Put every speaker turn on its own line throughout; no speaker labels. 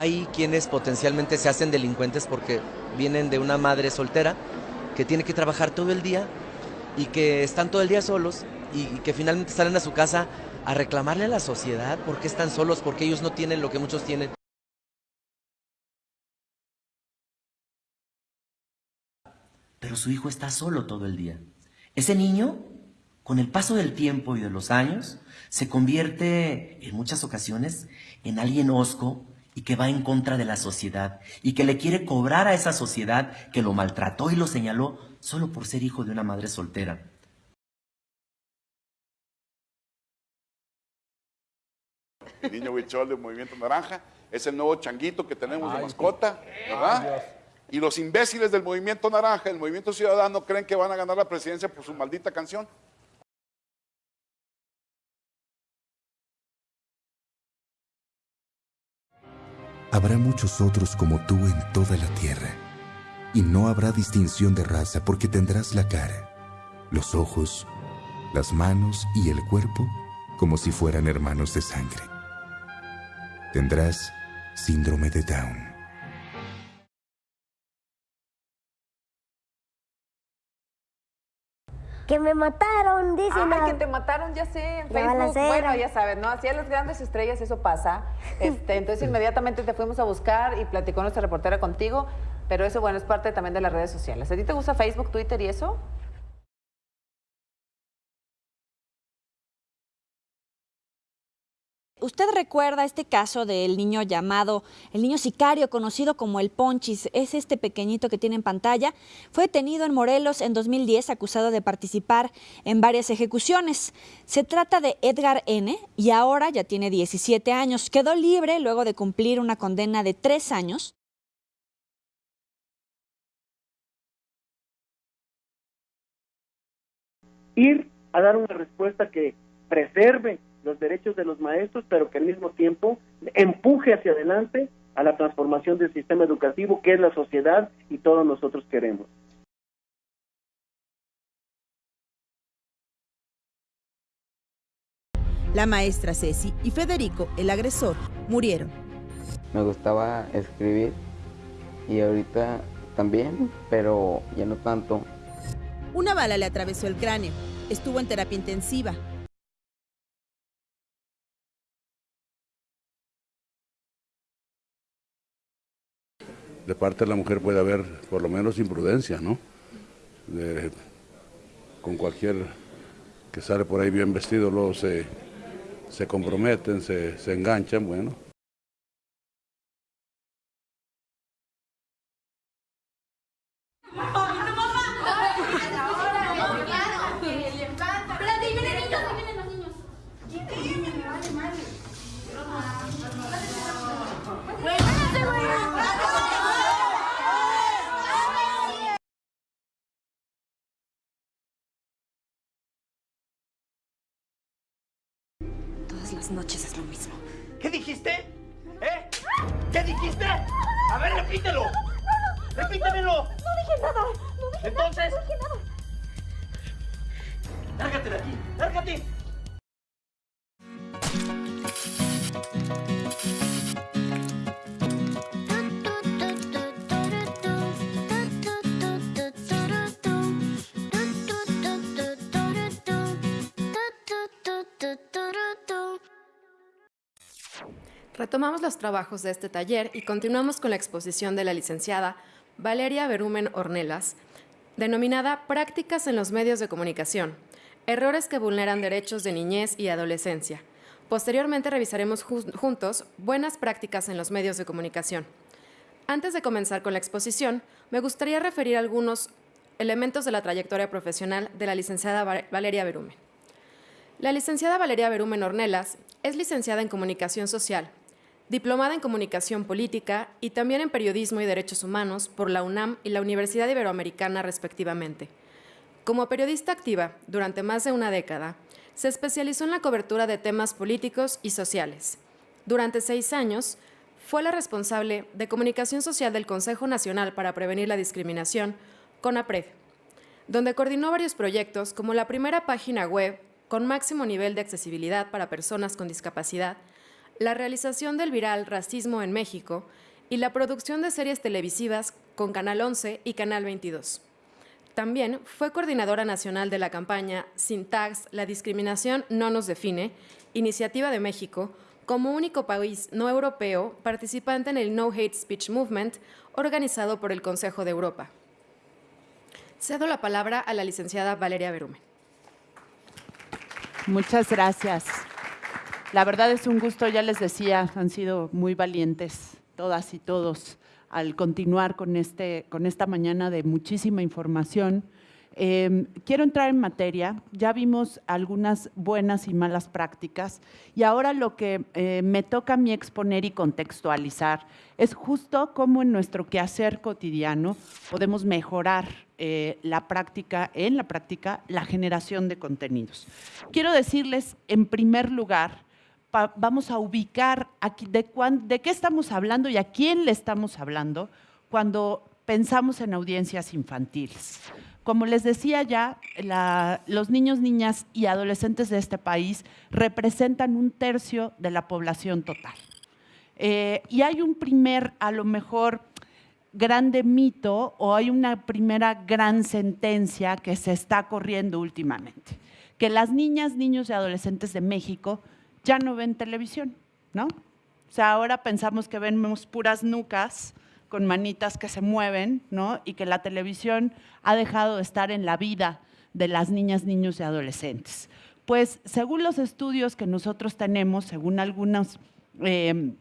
Hay quienes potencialmente se hacen delincuentes porque vienen de una madre soltera que tiene que trabajar todo el día y que están todo el día solos y que finalmente salen a su casa a reclamarle a la sociedad por qué están solos, porque ellos no tienen lo que muchos tienen.
Pero su hijo está solo todo el día. Ese niño, con el paso del tiempo y de los años, se convierte en muchas ocasiones en alguien osco y que va en contra de la sociedad y que le quiere cobrar a esa sociedad que lo maltrató y lo señaló solo por ser hijo de una madre soltera.
El niño Huichol del Movimiento Naranja es el nuevo changuito que tenemos de mascota, ¿verdad? Y los imbéciles del Movimiento Naranja, el Movimiento Ciudadano, creen que van a ganar la presidencia por su maldita canción.
Habrá muchos otros como tú en toda la tierra, y no habrá distinción de raza porque tendrás la cara, los ojos, las manos y el cuerpo como si fueran hermanos de sangre. Tendrás síndrome de Down.
Que me mataron, dicen.
Ay, que te mataron, ya sé, en Facebook. Bueno, ya sabes, ¿no? Así a las grandes estrellas eso pasa. Este, entonces inmediatamente te fuimos a buscar y platicó nuestra reportera contigo. Pero eso, bueno, es parte también de las redes sociales. ¿A ti te gusta Facebook, Twitter y eso?
¿Usted recuerda este caso del niño llamado, el niño sicario conocido como el Ponchis? Es este pequeñito que tiene en pantalla. Fue detenido en Morelos en 2010 acusado de participar en varias ejecuciones. Se trata de Edgar N. y ahora ya tiene 17 años. Quedó libre luego de cumplir una condena de tres años.
ir a dar una respuesta que preserve los derechos de los maestros, pero que al mismo tiempo empuje hacia adelante a la transformación del sistema educativo que es la sociedad y todos nosotros queremos.
La maestra Ceci y Federico, el agresor, murieron.
Me gustaba escribir y ahorita también, pero ya no tanto.
Una bala le atravesó el cráneo. Estuvo en terapia intensiva.
De parte de la mujer puede haber por lo menos imprudencia, ¿no? Con cualquier que sale por ahí bien vestido, luego se, se comprometen, se, se enganchan, bueno.
Todas las noches es lo mismo.
¿Qué dijiste? ¿Eh? ¿Qué dijiste? A ver, repítelo. Repítemelo.
No dije nada. No dije
Entonces.
nada. No dije nada.
Lárgate de aquí. Lárgate.
Retomamos los trabajos de este taller y continuamos con la exposición de la licenciada Valeria Berumen Ornelas, denominada Prácticas en los medios de comunicación, errores que vulneran derechos de niñez y adolescencia. Posteriormente revisaremos ju- juntos buenas prácticas en los medios de comunicación. Antes de comenzar con la exposición, me gustaría referir algunos elementos de la trayectoria profesional de la licenciada Va- Valeria Berumen. La licenciada Valeria Berumen Ornelas es licenciada en Comunicación Social, diplomada en Comunicación Política y también en Periodismo y Derechos Humanos por la UNAM y la Universidad Iberoamericana respectivamente. Como periodista activa durante más de una década, se especializó en la cobertura de temas políticos y sociales. Durante seis años, fue la responsable de comunicación social del Consejo Nacional para Prevenir la Discriminación, CONAPRED, donde coordinó varios proyectos como la primera página web con máximo nivel de accesibilidad para personas con discapacidad, la realización del viral Racismo en México y la producción de series televisivas con Canal 11 y Canal 22. También fue coordinadora nacional de la campaña Sin Tags, la discriminación no nos define, Iniciativa de México, como único país no europeo participante en el No Hate Speech Movement organizado por el Consejo de Europa. Cedo la palabra a la licenciada Valeria Berumen.
Muchas gracias. La verdad es un gusto, ya les decía, han sido muy valientes todas y todos al continuar con, este, con esta mañana de muchísima información. Eh, quiero entrar en materia, ya vimos algunas buenas y malas prácticas y ahora lo que eh, me toca a mí exponer y contextualizar es justo cómo en nuestro quehacer cotidiano podemos mejorar eh, la práctica, en la práctica, la generación de contenidos. Quiero decirles, en primer lugar, vamos a ubicar de qué estamos hablando y a quién le estamos hablando cuando pensamos en audiencias infantiles. Como les decía ya, los niños, niñas y adolescentes de este país representan un tercio de la población total. Eh, y hay un primer, a lo mejor, grande mito o hay una primera gran sentencia que se está corriendo últimamente, que las niñas, niños y adolescentes de México ya no ven televisión, ¿no? O sea, ahora pensamos que vemos puras nucas con manitas que se mueven, ¿no? Y que la televisión ha dejado de estar en la vida de las niñas, niños y adolescentes. Pues según los estudios que nosotros tenemos, según algunos em,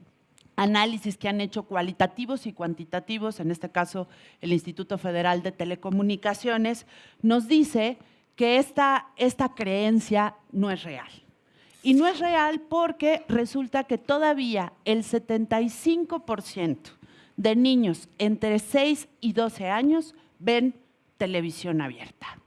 análisis que han hecho cualitativos y cuantitativos, en este caso el Instituto Federal de Telecomunicaciones, nos dice que esta, esta creencia no es real. Y no es real porque resulta que todavía el 75% de niños entre 6 y 12 años ven televisión abierta.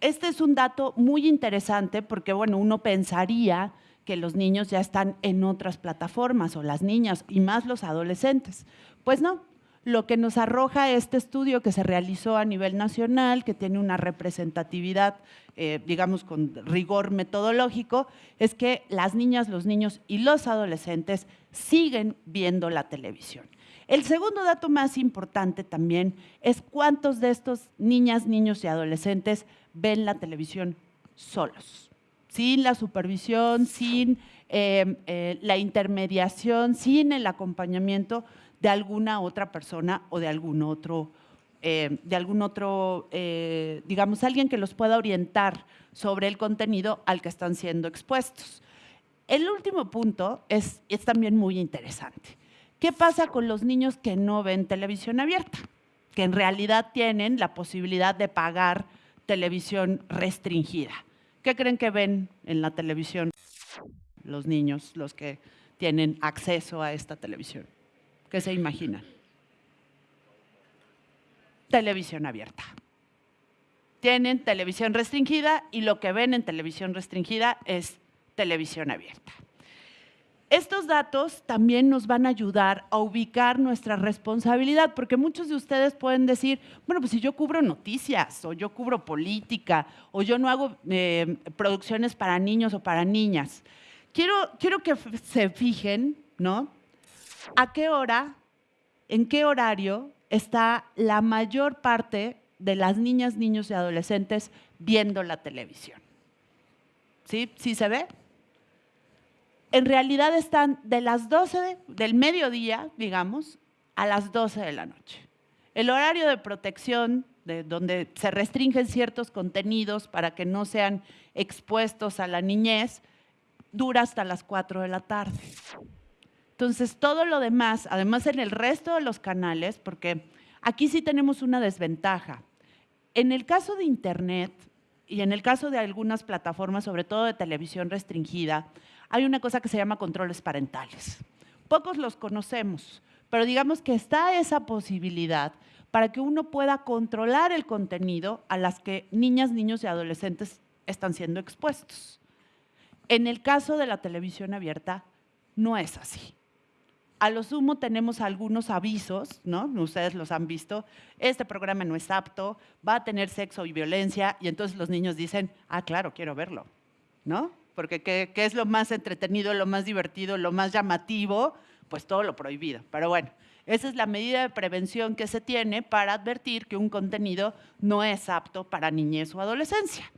Este es un dato muy interesante porque, bueno, uno pensaría que los niños ya están en otras plataformas o las niñas y más los adolescentes. Pues no, lo que nos arroja este estudio que se realizó a nivel nacional, que tiene una representatividad, eh, digamos, con rigor metodológico, es que las niñas, los niños y los adolescentes siguen viendo la televisión. El segundo dato más importante también es cuántos de estos niñas, niños y adolescentes ven la televisión solos, sin la supervisión, sin eh, eh, la intermediación, sin el acompañamiento de alguna otra persona o de algún otro, eh, de algún otro eh, digamos, alguien que los pueda orientar sobre el contenido al que están siendo expuestos. El último punto es, es también muy interesante. ¿Qué pasa con los niños que no ven televisión abierta? Que en realidad tienen la posibilidad de pagar televisión restringida. ¿Qué creen que ven en la televisión los niños, los que tienen acceso a esta televisión? ¿Qué se imaginan? Televisión abierta. Tienen televisión restringida y lo que ven en televisión restringida es televisión abierta. Estos datos también nos van a ayudar a ubicar nuestra responsabilidad, porque muchos de ustedes pueden decir, bueno, pues si yo cubro noticias, o yo cubro política, o yo no hago eh, producciones para niños o para niñas. Quiero, quiero que se fijen, ¿no? ¿A qué hora, en qué horario está la mayor parte de las niñas, niños y adolescentes viendo la televisión? ¿Sí? ¿Sí se ve? En realidad están de las 12 del mediodía, digamos, a las 12 de la noche. El horario de protección, de donde se restringen ciertos contenidos para que no sean expuestos a la niñez, dura hasta las 4 de la tarde. Entonces, todo lo demás, además en el resto de los canales, porque aquí sí tenemos una desventaja. En el caso de Internet y en el caso de algunas plataformas, sobre todo de televisión restringida, hay una cosa que se llama controles parentales. Pocos los conocemos, pero digamos que está esa posibilidad para que uno pueda controlar el contenido a las que niñas, niños y adolescentes están siendo expuestos. En el caso de la televisión abierta, no es así. A lo sumo tenemos algunos avisos, ¿no? Ustedes los han visto. Este programa no es apto, va a tener sexo y violencia, y entonces los niños dicen, ah, claro, quiero verlo, ¿no? Porque ¿qué, es lo más entretenido, lo más divertido, lo más llamativo? Pues todo lo prohibido. Pero bueno, esa es la medida de prevención que se tiene para advertir que un contenido no es apto para niñez o adolescencia.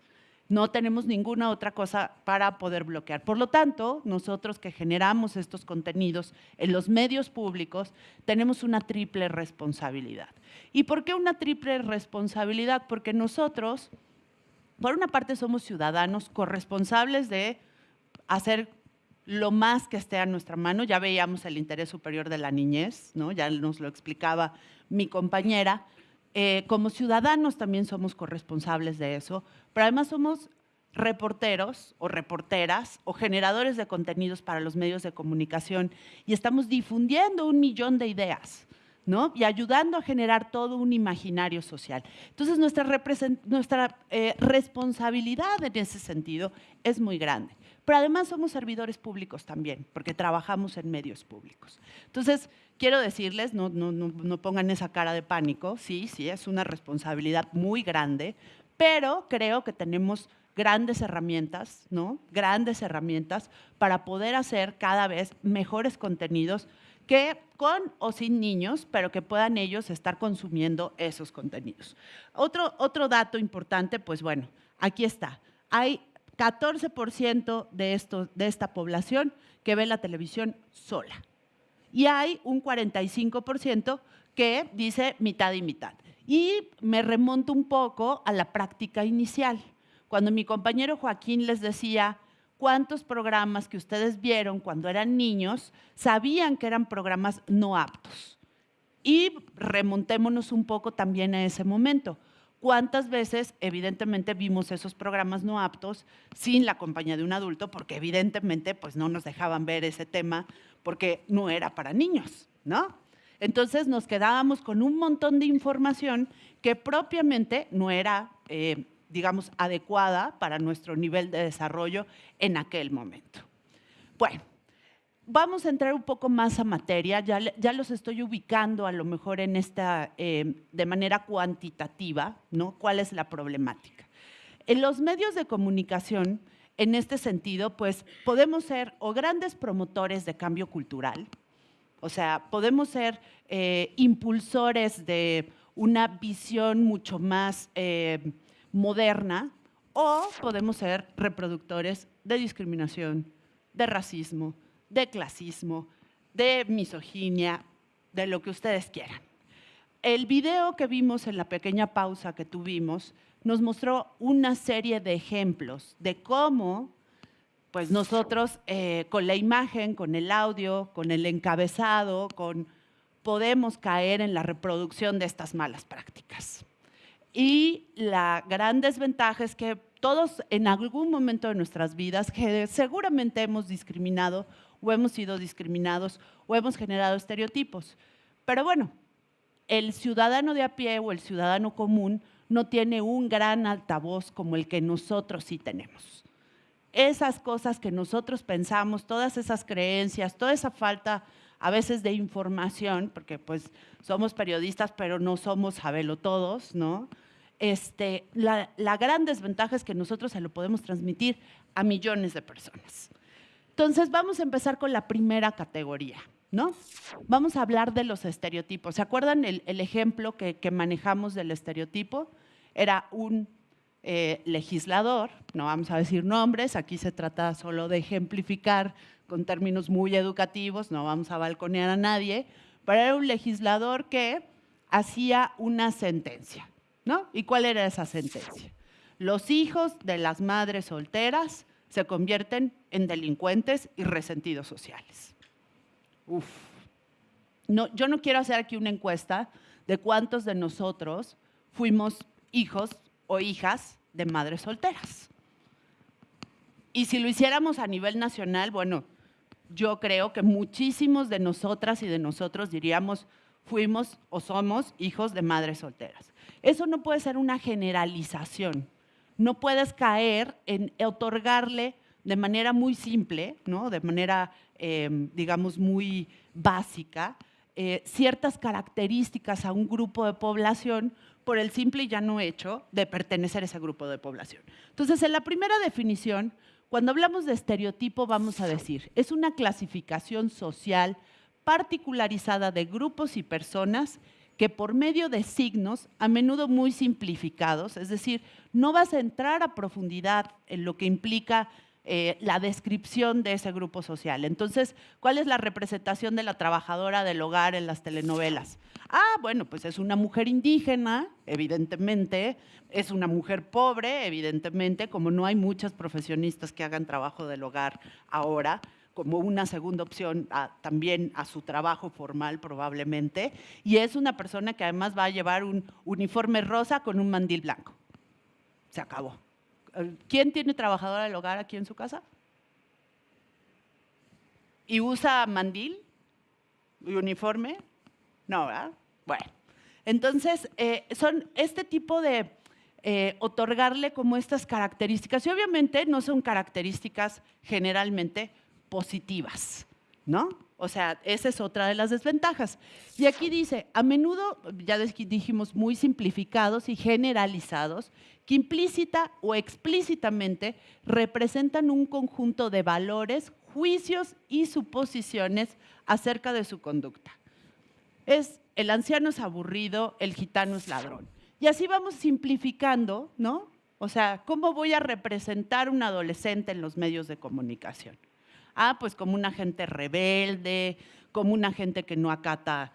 No tenemos ninguna otra cosa para poder bloquear. Por lo tanto, nosotros que generamos estos contenidos en los medios públicos, tenemos una triple responsabilidad. ¿Y por qué una triple responsabilidad? Porque nosotros, por una parte, somos ciudadanos corresponsables de hacer lo más que esté a nuestra mano. Ya veíamos el interés superior de la niñez, ¿no? ya nos lo explicaba mi compañera. Eh, como ciudadanos también somos corresponsables de eso, pero además somos reporteros o reporteras o generadores de contenidos para los medios de comunicación y estamos difundiendo un millón de ideas. ¿no? y ayudando a generar todo un imaginario social. Entonces, nuestra, eh, responsabilidad en ese sentido es muy grande. Pero además somos servidores públicos también, porque trabajamos en medios públicos. Entonces, quiero decirles, no, no, no, pongan esa cara de pánico, sí, sí, es una responsabilidad muy grande, pero creo que tenemos grandes herramientas, ¿no? Grandes herramientas para poder hacer cada vez mejores contenidos que con o sin niños, pero que puedan ellos estar consumiendo esos contenidos. Otro, otro dato importante, pues bueno, aquí está. Hay 14% de, esto, de esta población que ve la televisión sola. Y hay un 45% que dice mitad y mitad. Y me remonto un poco a la práctica inicial. Cuando mi compañero Joaquín les decía cuántos programas que ustedes vieron cuando eran niños sabían que eran programas no aptos. Y remontémonos un poco también a ese momento. ¿Cuántas veces, evidentemente, vimos esos programas no aptos sin la compañía de un adulto? Porque evidentemente pues, no nos dejaban ver ese tema porque no era para niños, ¿no? Entonces nos quedábamos con un montón de información que propiamente no era, eh, digamos, adecuada para nuestro nivel de desarrollo en aquel momento. Bueno, vamos a entrar un poco más a materia, ya, ya los estoy ubicando a lo mejor en esta, eh, de manera cuantitativa, ¿no? ¿Cuál es la problemática? En los medios de comunicación, en este sentido, pues podemos ser o grandes promotores de cambio cultural, o sea, podemos ser eh, impulsores de una visión mucho más eh, moderna, o podemos ser reproductores de discriminación, de racismo, de clasismo, de misoginia, de lo que ustedes quieran. El video que vimos en la pequeña pausa que tuvimos nos mostró una serie de ejemplos de cómo pues nosotros eh, con la imagen, con el audio, con el encabezado, con, podemos caer en la reproducción de estas malas prácticas. Y la gran desventaja es que todos en algún momento de nuestras vidas, que seguramente hemos discriminado o hemos sido discriminados o hemos generado estereotipos. Pero bueno, el ciudadano de a pie o el ciudadano común no tiene un gran altavoz como el que nosotros sí tenemos. Esas cosas que nosotros pensamos, todas esas creencias, toda esa falta a veces de información, porque pues somos periodistas, pero no somos sabelo todos, ¿no? Este, la, la gran desventaja es que nosotros se lo podemos transmitir a millones de personas. Entonces, vamos a empezar con la primera categoría, ¿no? Vamos a hablar de los estereotipos. ¿Se acuerdan el, ejemplo que, manejamos del estereotipo? Era un eh, legislador, no vamos a decir nombres, aquí se trata solo de ejemplificar con términos muy educativos, no vamos a balconear a nadie, pero era un legislador que hacía una sentencia, ¿no? ¿Y cuál era esa sentencia? Los hijos de las madres solteras se convierten en delincuentes y resentidos sociales. Uf. No, yo no quiero hacer aquí una encuesta de cuántos de nosotros fuimos hijos o hijas de madres solteras. Y si lo hiciéramos a nivel nacional, bueno, yo creo que muchísimos de nosotras y de nosotros diríamos, fuimos o somos hijos de madres solteras. Eso no puede ser una generalización no puedes caer en otorgarle de manera muy simple, ¿no? de manera, em, digamos, muy básica, eh, ciertas características a un grupo de población por el simple y llano hecho de pertenecer a ese grupo de población. Entonces, en la primera definición, Cuando hablamos de estereotipo, vamos a decir, es una clasificación social particularizada de grupos y personas que por medio de signos, a menudo muy simplificados, es decir, no vas a entrar a profundidad en lo que implica eh, la descripción de ese grupo social. Entonces, ¿cuál es la representación de la trabajadora del hogar en las telenovelas? Ah, bueno, pues es una mujer indígena, evidentemente, es una mujer pobre, evidentemente, como no hay muchas profesionistas que hagan trabajo del hogar ahora, como una segunda opción también a su trabajo formal probablemente, y es una persona que además va a llevar un uniforme rosa con un mandil blanco. Se acabó. ¿Quién tiene trabajadora del hogar aquí en su casa? ¿Y usa mandil y uniforme? No, ¿verdad? Bueno, entonces eh, son este tipo de eh, otorgarle como estas características y obviamente no son características generalmente positivas, ¿no? O sea, esa es otra de las desventajas. Y aquí dice, a menudo, ya dijimos, muy simplificados y generalizados, que implícita o explícitamente representan un conjunto de valores, juicios y suposiciones acerca de su conducta. Es el anciano es aburrido, el gitano es ladrón. Y así vamos simplificando, ¿no? O sea, ¿cómo voy a representar un adolescente en los medios de comunicación? Ah, pues como una gente rebelde, como una gente que no acata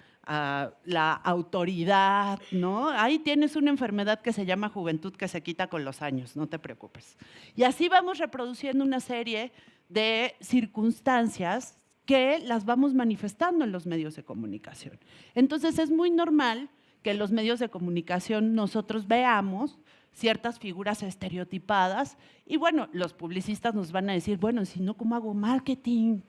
la autoridad, ¿no? Ahí tienes una enfermedad que se llama juventud que se quita con los años, no te preocupes. Y así vamos reproduciendo una serie de circunstancias que las vamos manifestando en los medios de comunicación. Entonces es muy normal que los medios de comunicación nosotros veamos ciertas figuras estereotipadas y bueno, los publicistas nos van a decir, bueno, si no, ¿cómo hago marketing?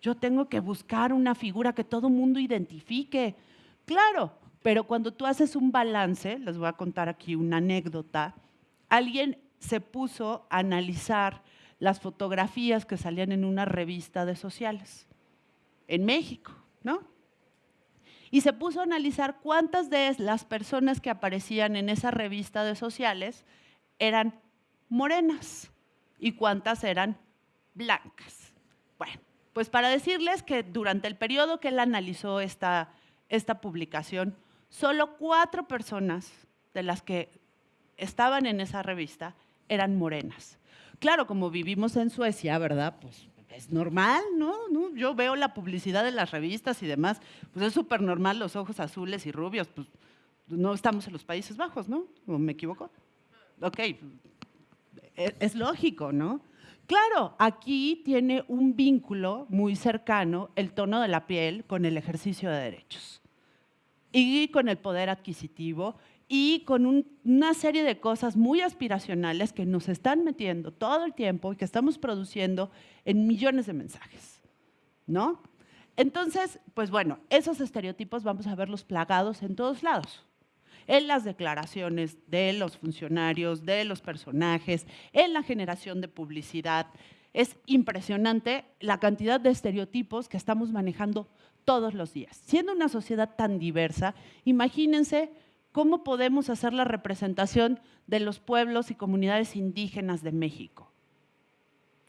Yo tengo que buscar una figura que todo mundo identifique. Claro, pero cuando tú haces un balance, les voy a contar aquí una anécdota, alguien se puso a analizar las fotografías que salían en una revista de sociales en México, ¿no? Y se puso a analizar cuántas de las personas que aparecían en esa revista de sociales eran morenas y cuántas eran blancas. Bueno, pues para decirles que durante el periodo que él analizó esta, esta publicación, solo cuatro personas de las que estaban en esa revista eran morenas. Claro, como vivimos en Suecia, ¿verdad? Pues es normal, ¿no? Yo veo la publicidad de las revistas y demás, pues es súper normal los ojos azules y rubios, pues no estamos en los Países Bajos, ¿no? ¿O me equivoco? Ok, es, es lógico, ¿no? Claro, aquí tiene un vínculo muy cercano el tono de la piel con el ejercicio de derechos y con el poder adquisitivo y con una serie de cosas muy aspiracionales que nos están metiendo todo el tiempo y que estamos produciendo en millones de mensajes, ¿no? Entonces, pues bueno, esos estereotipos vamos a verlos plagados en todos lados. En las declaraciones de los funcionarios, de los personajes, en la generación de publicidad. Es impresionante la cantidad de estereotipos que estamos manejando todos los días. Siendo una sociedad tan diversa, imagínense ¿Cómo podemos hacer la representación de los pueblos y comunidades indígenas de México?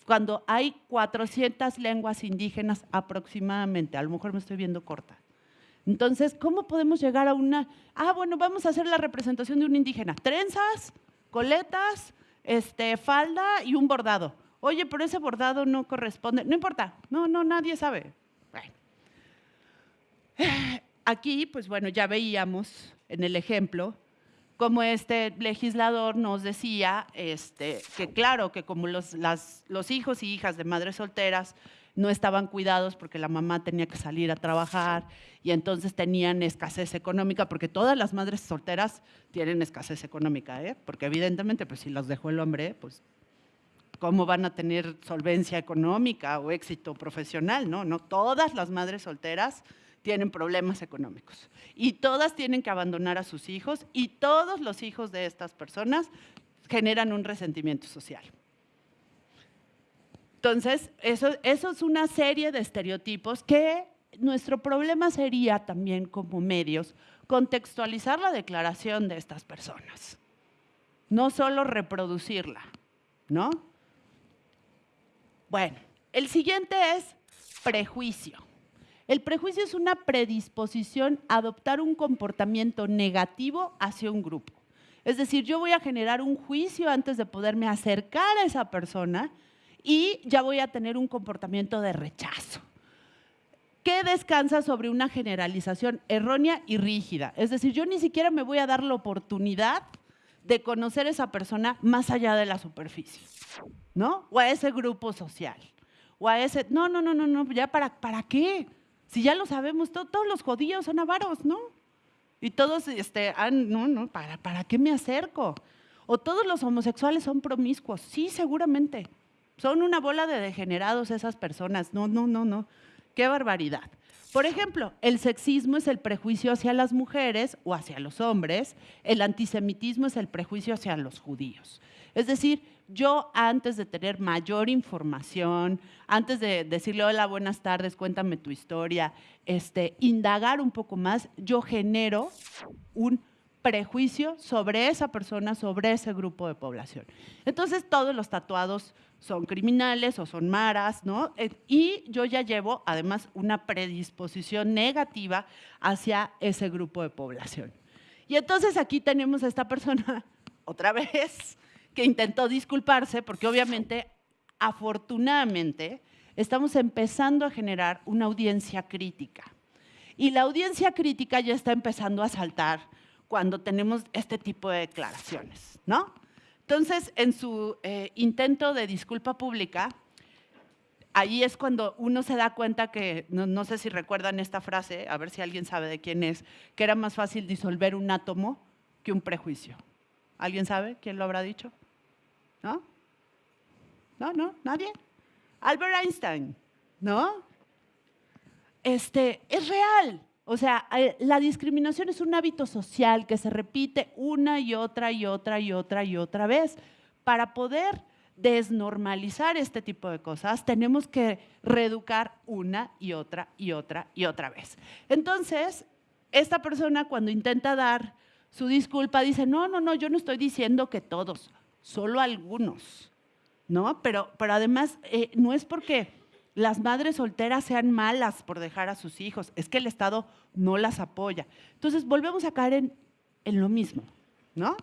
Cuando hay 400 lenguas indígenas aproximadamente, a lo mejor me estoy viendo corta. Entonces, ¿cómo podemos llegar a una, ah, bueno, vamos a hacer la representación de un indígena? Trenzas, coletas, este, falda y un bordado. Oye, pero ese bordado no corresponde, no importa, no, no, nadie sabe. Bueno. Aquí, pues bueno, ya veíamos en el ejemplo, como este legislador nos decía este, que claro, que como los, los hijos y hijas de madres solteras no estaban cuidados porque la mamá tenía que salir a trabajar y entonces tenían escasez económica, porque todas las madres solteras tienen escasez económica, ¿eh? porque evidentemente pues si los dejó el hombre, pues cómo van a tener solvencia económica o éxito profesional, ¿no? No todas las madres solteras tienen problemas económicos. Y todas tienen que abandonar a sus hijos y todos los hijos de estas personas generan un resentimiento social. Entonces, eso, eso es una serie de estereotipos que nuestro problema sería también como medios contextualizar la declaración de estas personas, no solo reproducirla, ¿no? Bueno, el siguiente es prejuicio. El prejuicio es una predisposición a adoptar un comportamiento negativo hacia un grupo. Es decir, yo voy a generar un juicio antes de poderme acercar a esa persona y ya voy a tener un comportamiento de rechazo que descansa sobre una generalización errónea y rígida. Es decir, yo ni siquiera me voy a dar la oportunidad de conocer a esa persona más allá de la superficie, ¿no? O a ese grupo social, o a ese... No, no, no, no, no, ya para, ¿para qué? Si ya lo sabemos, todos los judíos son avaros, ¿no? Y todos, este, ah, no, no, ¿para, ¿para qué me acerco? O todos los homosexuales son promiscuos, sí, seguramente. Son una bola de degenerados esas personas, no, no, no, no. Qué barbaridad. Por ejemplo, el sexismo es el prejuicio hacia las mujeres o hacia los hombres, el antisemitismo es el prejuicio hacia los judíos. Es decir, yo antes de tener mayor información, antes de decirle hola, buenas tardes, cuéntame tu historia, este, indagar un poco más, yo genero un prejuicio sobre esa persona, sobre ese grupo de población. Entonces, todos los tatuados son criminales o son maras, ¿no? Eh, y yo ya llevo además una predisposición negativa hacia ese grupo de población. Y entonces aquí tenemos a esta persona, otra vez, que intentó disculparse porque obviamente, afortunadamente, estamos empezando a generar una audiencia crítica. Y la audiencia crítica ya está empezando a saltar cuando tenemos este tipo de declaraciones, ¿no? Entonces, en su eh, intento de disculpa pública, ahí es cuando uno se da cuenta que, no, sé si recuerdan esta frase, a ver si alguien sabe de quién es, que era más fácil disolver un átomo que un prejuicio. ¿Alguien sabe quién lo habrá dicho? ¿No? ¿No? ¿No? ¿Nadie? Albert Einstein, ¿no? Este, es real. O sea, eh, la discriminación es un hábito social que se repite una y otra y otra y otra y otra vez. Para poder desnormalizar este tipo de cosas, tenemos que reeducar una y otra y otra y otra vez. Entonces, esta persona cuando intenta dar su disculpa dice, no, no, no, yo no estoy diciendo que todos, solo algunos, ¿no? Pero, pero además, eh, no es porque las madres solteras sean malas por dejar a sus hijos, es que el Estado no las apoya. Entonces volvemos a caer en, lo mismo, ¿no?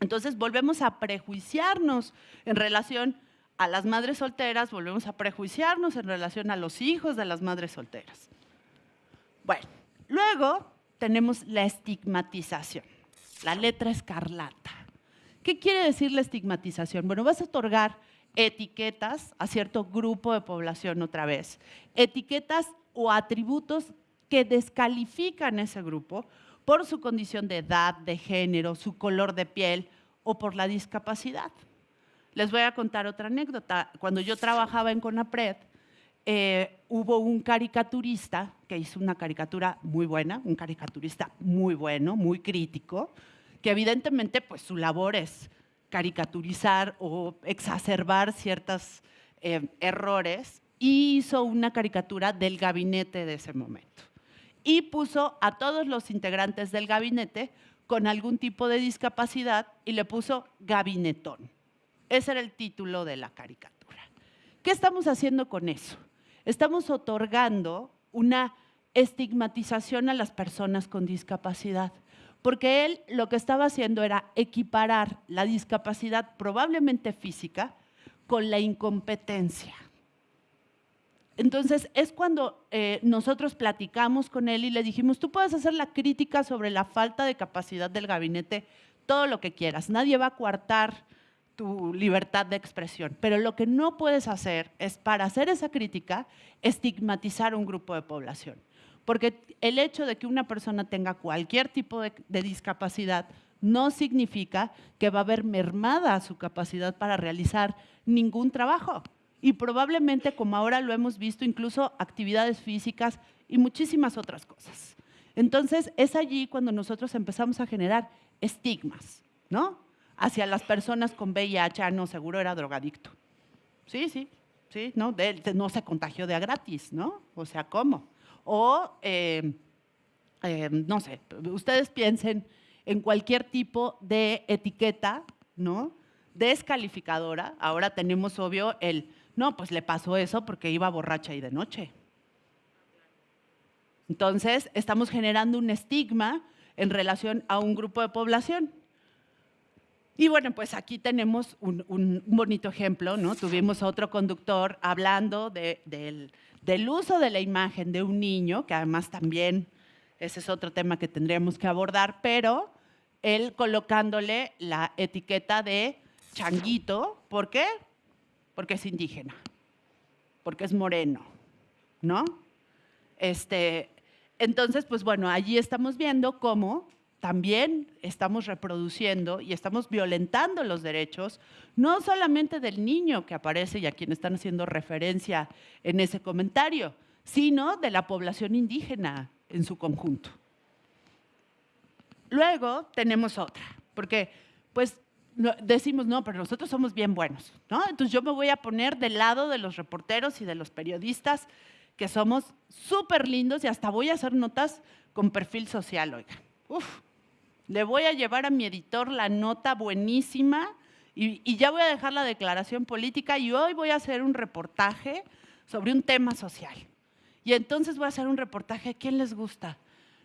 Entonces volvemos a prejuiciarnos en relación a las madres solteras, volvemos a prejuiciarnos en relación a los hijos de las madres solteras. Bueno, luego tenemos la estigmatización, la letra escarlata. ¿Qué quiere decir la estigmatización? Bueno, vas a otorgar etiquetas a cierto grupo de población otra vez, etiquetas o atributos que descalifican ese grupo por su condición de edad, de género, su color de piel o por la discapacidad. Les voy a contar otra anécdota. Cuando yo trabajaba en CONAPRED, eh, hubo un caricaturista que hizo una caricatura muy buena, un caricaturista muy bueno, muy crítico, que evidentemente pues su labor es caricaturizar o exacerbar ciertos eh, errores y hizo una caricatura del gabinete de ese momento. Y puso a todos los integrantes del gabinete con algún tipo de discapacidad y le puso gabinetón. Ese era el título de la caricatura. ¿Qué estamos haciendo con eso? Estamos otorgando una estigmatización a las personas con discapacidad porque él lo que estaba haciendo era equiparar la discapacidad probablemente física con la incompetencia. Entonces es cuando eh, nosotros platicamos con él y le dijimos, tú puedes hacer la crítica sobre la falta de capacidad del gabinete, todo lo que quieras, nadie va a coartar tu libertad de expresión, pero lo que no puedes hacer es para hacer esa crítica estigmatizar un grupo de población. Porque el hecho de que una persona tenga cualquier tipo de, discapacidad no significa que va a haber mermada su capacidad para realizar ningún trabajo. Y probablemente, como ahora lo hemos visto, incluso actividades físicas y muchísimas otras cosas. Entonces, es allí cuando nosotros empezamos a generar estigmas, ¿no? Hacia las personas con VIH, ah, no, seguro era drogadicto. Sí, sí, sí, ¿no? no se contagió de a gratis, ¿no? O sea, ¿cómo? O, eh, eh, no sé, ustedes piensen en cualquier tipo de etiqueta, ¿no? Descalificadora. Ahora tenemos, obvio, el No, pues le pasó eso porque iba borracha y de noche. Entonces, estamos generando un estigma en relación a un grupo de población. Y bueno, pues aquí tenemos un, bonito ejemplo, ¿no? Tuvimos a otro conductor hablando del, del uso de la imagen de un niño, que además también ese es otro tema que tendríamos que abordar, pero él colocándole la etiqueta de changuito, ¿por qué? Porque es indígena, porque es moreno, ¿no? Este, entonces, pues bueno, allí estamos viendo cómo también estamos reproduciendo y estamos violentando los derechos, no solamente del niño que aparece y a quien están haciendo referencia en ese comentario, sino de la población indígena en su conjunto. Luego tenemos otra, porque pues decimos, no, pero nosotros somos bien buenos, ¿no? Entonces yo me voy a poner del lado de los reporteros y de los periodistas que somos súper lindos y hasta voy a hacer notas con perfil social, oiga. Uf, le voy a llevar a mi editor la nota buenísima y, ya voy a dejar la declaración política y hoy voy a hacer un reportaje sobre un tema social. Y entonces voy a hacer un reportaje, ¿a quién les gusta?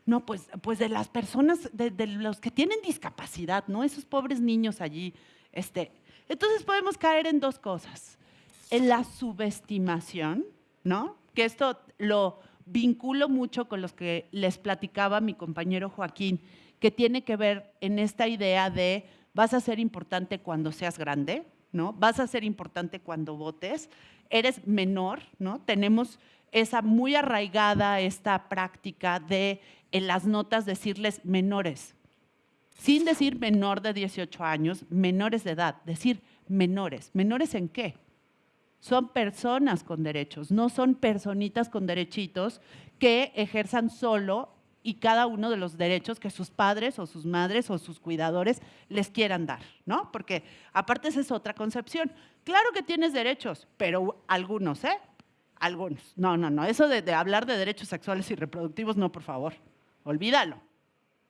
No, pues, pues de las personas, de, los que tienen discapacidad, ¿no? Esos pobres niños allí. Este. Entonces podemos caer en dos cosas. En la subestimación, ¿no? Que esto lo vinculo mucho con los que les platicaba mi compañero Joaquín que tiene que ver en esta idea de vas a ser importante cuando seas grande, ¿no? Vas a ser importante cuando votes, eres menor, ¿no? Tenemos esa muy arraigada esta práctica de en las notas decirles menores, sin decir menor de 18 años, menores de edad, decir menores. ¿Menores en qué? Son personas con derechos, no son personitas con derechitos que ejerzan solo y cada uno de los derechos que sus padres o sus madres o sus cuidadores les quieran dar, ¿no? Porque aparte esa es otra concepción. Claro que tienes derechos, pero algunos, ¿eh? Algunos. No, no, no. Eso de, hablar de derechos sexuales y reproductivos, no, por favor. Olvídalo.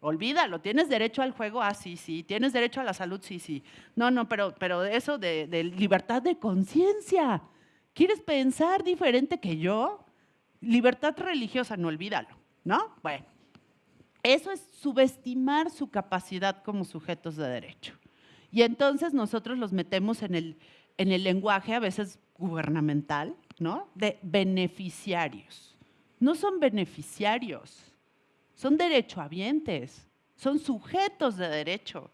Olvídalo. ¿Tienes derecho al juego? Ah, sí, sí. ¿Tienes derecho a la salud? Sí, sí. No, no, pero, pero eso de, de libertad de conciencia. ¿Quieres pensar diferente que yo? Libertad religiosa, no olvídalo, ¿no? Bueno. Eso es subestimar su capacidad como sujetos de derecho. Y entonces nosotros los metemos en el, en el lenguaje a veces gubernamental, ¿no? De beneficiarios. No son beneficiarios, son derechohabientes, son sujetos de derecho.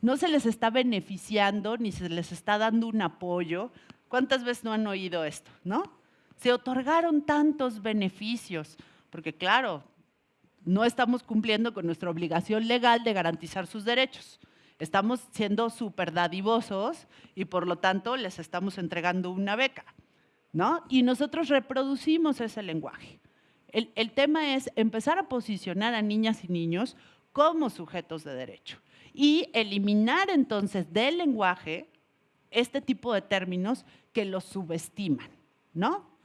No se les está beneficiando ni se les está dando un apoyo. ¿Cuántas veces no han oído esto, no? Se otorgaron tantos beneficios, porque claro, no estamos cumpliendo con nuestra obligación legal de garantizar sus derechos. Estamos siendo súper dadivosos y por lo tanto les estamos entregando una beca. ¿no? Y nosotros reproducimos ese lenguaje. El, el tema es empezar a posicionar a niñas y niños como sujetos de derecho y eliminar entonces del lenguaje este tipo de términos que los subestiman, ¿no?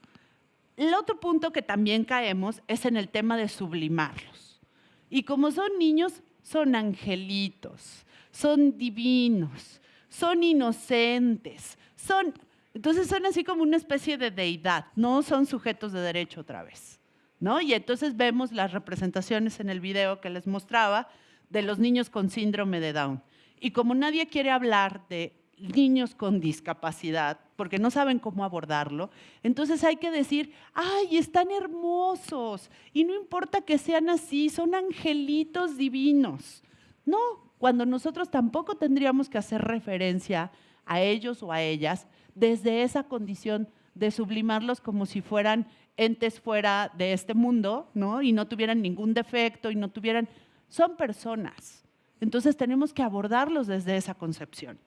El otro punto que también caemos es en el tema de sublimarlos. Y como son niños, son angelitos, son divinos, son inocentes, son... Entonces son así como una especie de deidad, no son sujetos de derecho otra vez. ¿no? Y entonces vemos las representaciones en el video que les mostraba de los niños con síndrome de Down. Y como nadie quiere hablar de niños con discapacidad, porque no saben cómo abordarlo, entonces hay que decir, ay, están hermosos, y no importa que sean así, son angelitos divinos. No, cuando nosotros tampoco tendríamos que hacer referencia a ellos o a ellas desde esa condición de sublimarlos como si fueran entes fuera de este mundo, ¿no? Y no tuvieran ningún defecto y no tuvieran... Son personas. Entonces tenemos que abordarlos desde esa concepción.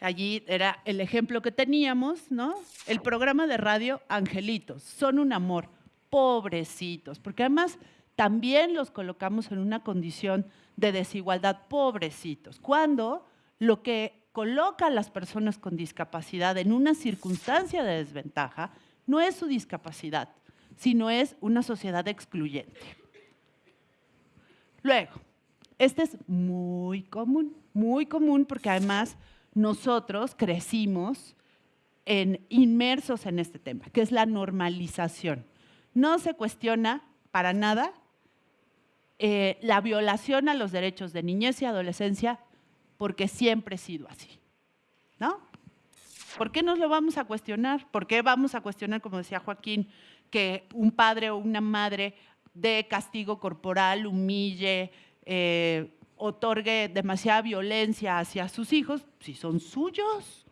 Allí era el ejemplo que teníamos, ¿no? El programa de radio Angelitos, son un amor, pobrecitos, porque además también los colocamos en una condición de desigualdad, pobrecitos, cuando lo que coloca a las personas con discapacidad en una circunstancia de desventaja no es su discapacidad, sino es una sociedad excluyente. Luego, este es muy común, muy común porque además nosotros crecimos inmersos en este tema, que es la normalización. No se cuestiona para nada eh, la violación a los derechos de niñez y adolescencia porque siempre ha sido así. ¿No? ¿Por qué nos lo vamos a cuestionar? ¿Por qué vamos a cuestionar, como decía Joaquín, que un padre o una madre dé castigo corporal, humille, eh, otorgue demasiada violencia hacia sus hijos, si son suyos?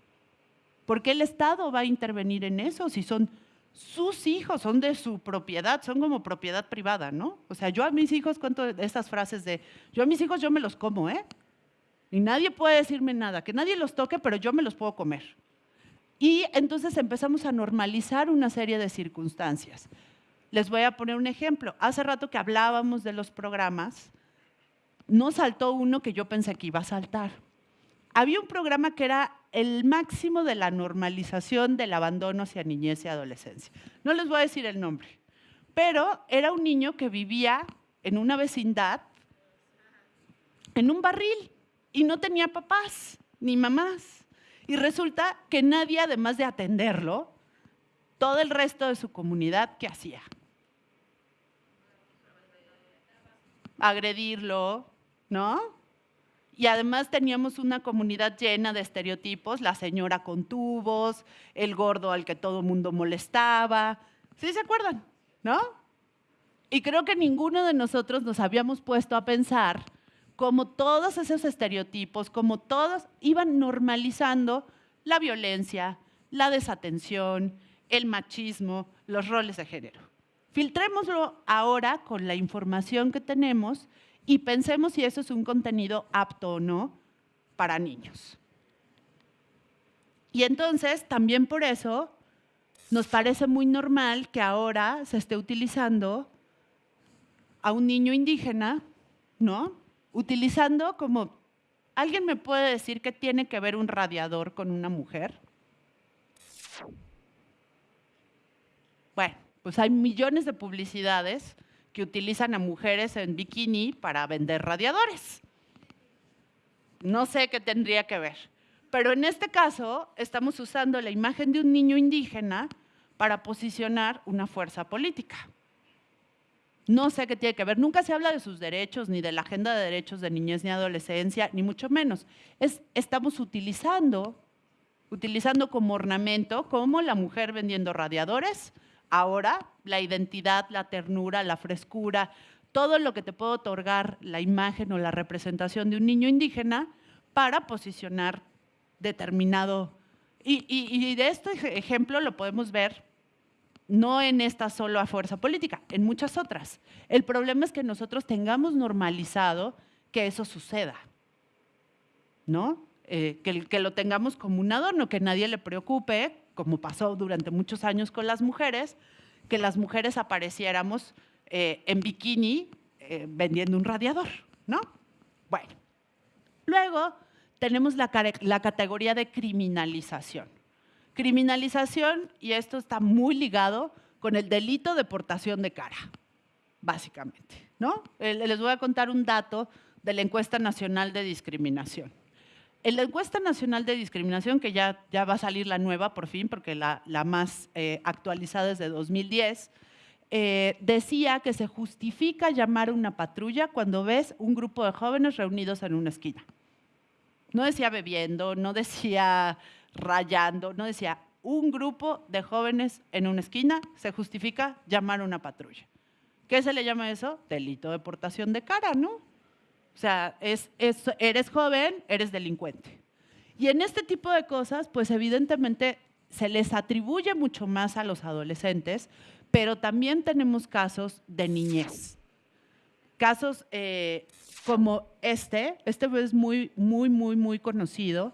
¿Por qué el Estado va a intervenir en eso si son sus hijos, son de su propiedad, son como propiedad privada, ¿no? O sea, yo a mis hijos cuento estas frases de, yo a mis hijos yo me los como, ¿eh? Y nadie puede decirme nada, que nadie los toque, pero yo me los puedo comer. Y entonces empezamos a normalizar una serie de circunstancias. Les voy a poner un ejemplo. Hace rato que hablábamos de los programas, no saltó uno que yo pensé que iba a saltar. Había un programa que era el máximo de la normalización del abandono hacia niñez y adolescencia. No les voy a decir el nombre, pero era un niño que vivía en una vecindad, en un barril, y no tenía papás ni mamás. Y resulta que nadie, además de atenderlo, todo el resto de su comunidad, ¿qué hacía? Agredirlo, ¿no? Y además teníamos una comunidad llena de estereotipos, la señora con tubos, el gordo al que todo mundo molestaba. ¿Sí se acuerdan? ¿No? Y creo que ninguno de nosotros nos habíamos puesto a pensar cómo todos esos estereotipos, como todos iban normalizando la violencia, la desatención, el machismo, los roles de género. Filtrémoslo ahora con la información que tenemos y pensemos si eso es un contenido apto o no para niños. Y entonces, también por eso, nos parece muy normal que ahora se esté utilizando a un niño indígena, ¿no? utilizando como, ¿alguien me puede decir qué tiene que ver un radiador con una mujer? Bueno, pues hay millones de publicidades que utilizan a mujeres en bikini para vender radiadores. No sé qué tendría que ver. Pero en este caso estamos usando la imagen de un niño indígena para posicionar una fuerza política. No sé qué tiene que ver. Nunca se habla de sus derechos, ni de la agenda de derechos de niñez ni adolescencia, ni mucho menos. Es, estamos utilizando, utilizando como ornamento, como la mujer vendiendo radiadores, ahora la identidad, la ternura, la frescura, todo lo que te puede otorgar la imagen o la representación de un niño indígena para posicionar determinado. Y, de este ejemplo lo podemos ver no en esta solo a fuerza política, en muchas otras. El problema es que nosotros tengamos normalizado que eso suceda, ¿no? Eh, que, lo tengamos como un adorno, que nadie le preocupe, como pasó durante muchos años con las mujeres, que las mujeres apareciéramos eh, en bikini eh, vendiendo un radiador, ¿no? Bueno, luego tenemos la, la categoría de criminalización. Criminalización, y esto está muy ligado con el delito de portación de cara, básicamente. ¿no? Les voy a contar un dato de la encuesta nacional de discriminación. En la encuesta nacional de discriminación, que ya, ya va a salir la nueva por fin, porque la, la más eh, actualizada es de 2010, eh, decía que se justifica llamar una patrulla cuando ves un grupo de jóvenes reunidos en una esquina. No decía bebiendo, no decía rayando, no decía, un grupo de jóvenes en una esquina se justifica llamar una patrulla. ¿Qué se le llama eso? Delito de portación de cara, ¿no? O sea, es, eres joven, eres delincuente. Y en este tipo de cosas, pues evidentemente se les atribuye mucho más a los adolescentes, pero también tenemos casos de niñez. Casos eh, como este, este es muy, muy, muy, muy conocido,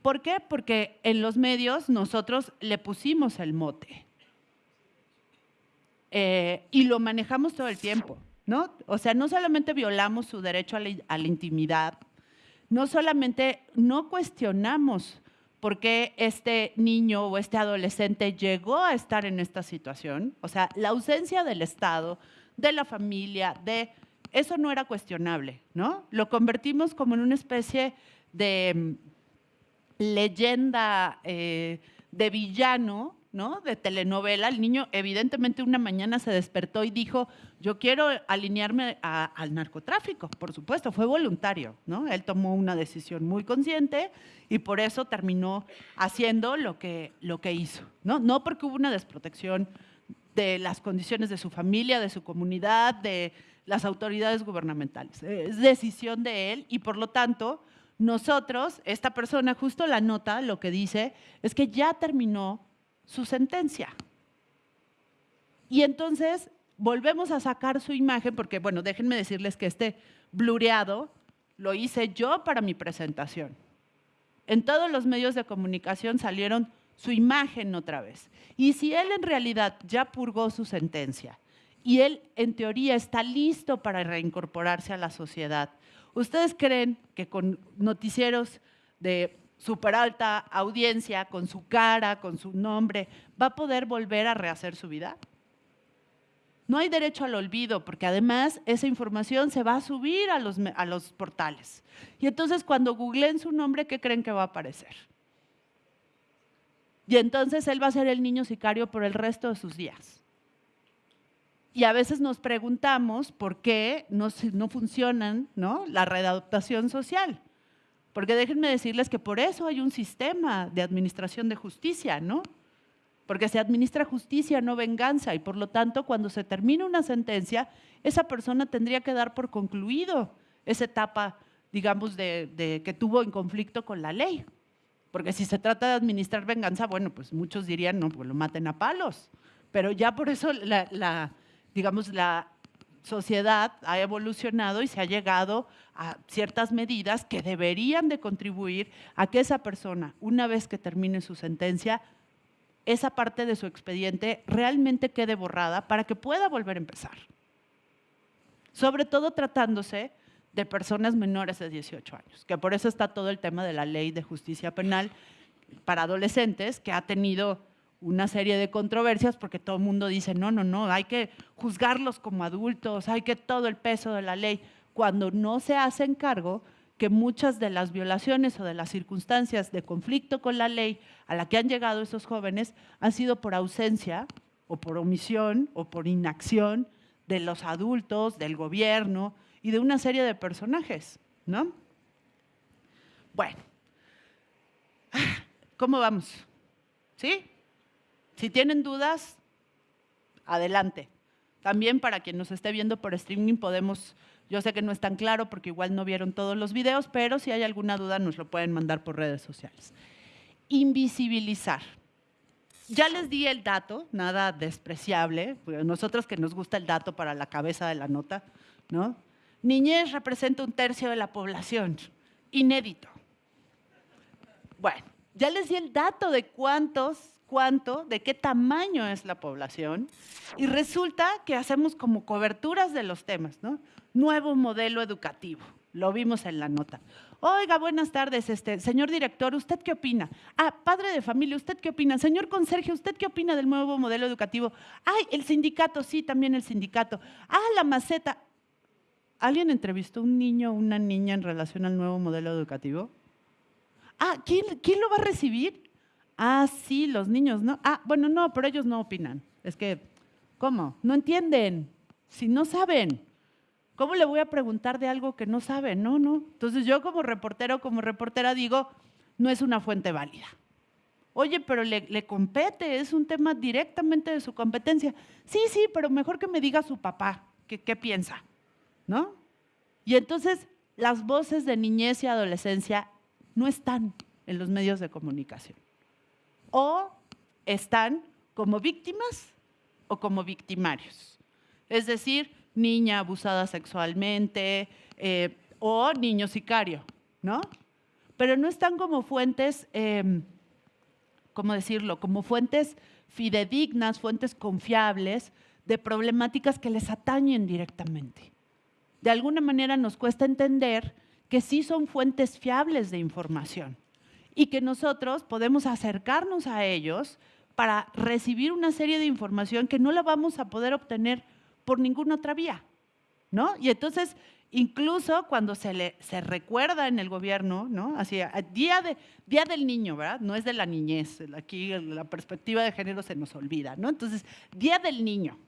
¿Por qué? Porque en los medios nosotros le pusimos el mote. Eh, y lo manejamos todo el tiempo, ¿no? O sea, no solamente violamos su derecho a la, intimidad, no solamente no cuestionamos por qué este niño o este adolescente llegó a estar en esta situación, o sea, la ausencia del Estado, de la familia, de... Eso no era cuestionable, ¿no? Lo convertimos como en una especie de leyenda eh, de villano, ¿no? De telenovela. El niño evidentemente una mañana se despertó y dijo, yo quiero alinearme al narcotráfico. Por supuesto, fue voluntario, ¿no? Él tomó una decisión muy consciente y por eso terminó haciendo lo que, lo que hizo, ¿no? No porque hubo una desprotección de las condiciones de su familia, de su comunidad, de las autoridades gubernamentales. Es decisión de él y por lo tanto nosotros, esta persona, justo la nota, lo que dice es que ya terminó su sentencia. Y entonces volvemos a sacar su imagen, porque bueno, déjenme decirles que este blureado lo hice yo para mi presentación. En todos los medios de comunicación salieron su imagen otra vez. Y si él en realidad ya purgó su sentencia y él en teoría está listo para reincorporarse a la sociedad, ¿ustedes creen que con noticieros de súper alta audiencia, con su cara, con su nombre, va a poder volver a rehacer su vida? No hay derecho al olvido, porque además esa información se va a subir a los, a los portales. Y entonces cuando googleen su nombre, ¿qué creen que va a aparecer? Y entonces él va a ser el niño sicario por el resto de sus días. Y a veces nos preguntamos por qué no, no funcionan ¿no? la readaptación social. Porque déjenme decirles que por eso hay un sistema de administración de justicia, ¿no? Porque se administra justicia, no venganza, y por lo tanto, cuando se termina una sentencia, esa persona tendría que dar por concluido esa etapa, digamos, de, que tuvo en conflicto con la ley. Porque si se trata de administrar venganza, bueno, pues muchos dirían, no, pues lo maten a palos. Pero ya por eso la, digamos, la sociedad ha evolucionado y se ha llegado a ciertas medidas que deberían de contribuir a que esa persona, una vez que termine su sentencia, esa parte de su expediente realmente quede borrada para que pueda volver a empezar. Sobre todo tratándose de personas menores de 18 años, que por eso está todo el tema de la ley de justicia penal para adolescentes, que ha tenido una serie de controversias porque todo el mundo dice, no, no, no, hay que juzgarlos como adultos, hay que todo el peso de la ley, cuando no se hacen cargo que muchas de las violaciones o de las circunstancias de conflicto con la ley a la que han llegado esos jóvenes han sido por ausencia o por omisión o por inacción de los adultos, del gobierno y de una serie de personajes, ¿no? Bueno, ¿cómo vamos? ¿Sí? Si tienen dudas, adelante. También para quien nos esté viendo por streaming podemos, yo sé que no es tan claro porque igual no vieron todos los videos, pero si hay alguna duda nos lo pueden mandar por redes sociales. Invisibilizar. Ya les di el dato, nada despreciable, porque nosotros que nos gusta el dato para la cabeza de la nota, ¿no? Niñez representa un tercio de la población, inédito. Bueno, ya les di el dato de cuántos, cuánto, de qué tamaño es la población y resulta que hacemos como coberturas de los temas, ¿no? Nuevo modelo educativo, lo vimos en la nota. Oiga, buenas tardes, este, señor director, ¿usted qué opina? Ah, padre de familia, ¿usted qué opina? Señor conserje, ¿usted qué opina del nuevo modelo educativo? Ay, el sindicato, sí, también el sindicato. Ah, la maceta. ¿Alguien entrevistó a un niño o una niña en relación al nuevo modelo educativo? Ah, ¿quién, ¿quién lo va a recibir? Ah, sí, los niños, ¿no? Ah, bueno, no, pero ellos no opinan. Es que, ¿cómo? No entienden. Si no saben. ¿Cómo le voy a preguntar de algo que no sabe? No, no. Entonces yo como reportero, como reportera digo, no es una fuente válida. Oye, pero le, le compete, es un tema directamente de su competencia. Sí, sí, pero mejor que me diga su papá, que, ¿qué piensa? ¿No? Y entonces las voces de niñez y adolescencia no están en los medios de comunicación. O están como víctimas o como victimarios. Es decir, niña abusada sexualmente eh, o niño sicario, ¿no? Pero no están como fuentes, eh, ¿cómo decirlo? Como fuentes fidedignas, fuentes confiables de problemáticas que les atañen directamente. De alguna manera nos cuesta entender que sí son fuentes fiables de información y que nosotros podemos acercarnos a ellos para recibir una serie de información que no la vamos a poder obtener por ninguna otra vía, ¿no? Y entonces incluso cuando se, le, se recuerda en el gobierno, ¿no? Así, día, de, día del niño, ¿verdad? No es de la niñez, aquí la perspectiva de género se nos olvida, ¿no? Entonces, Día del Niño.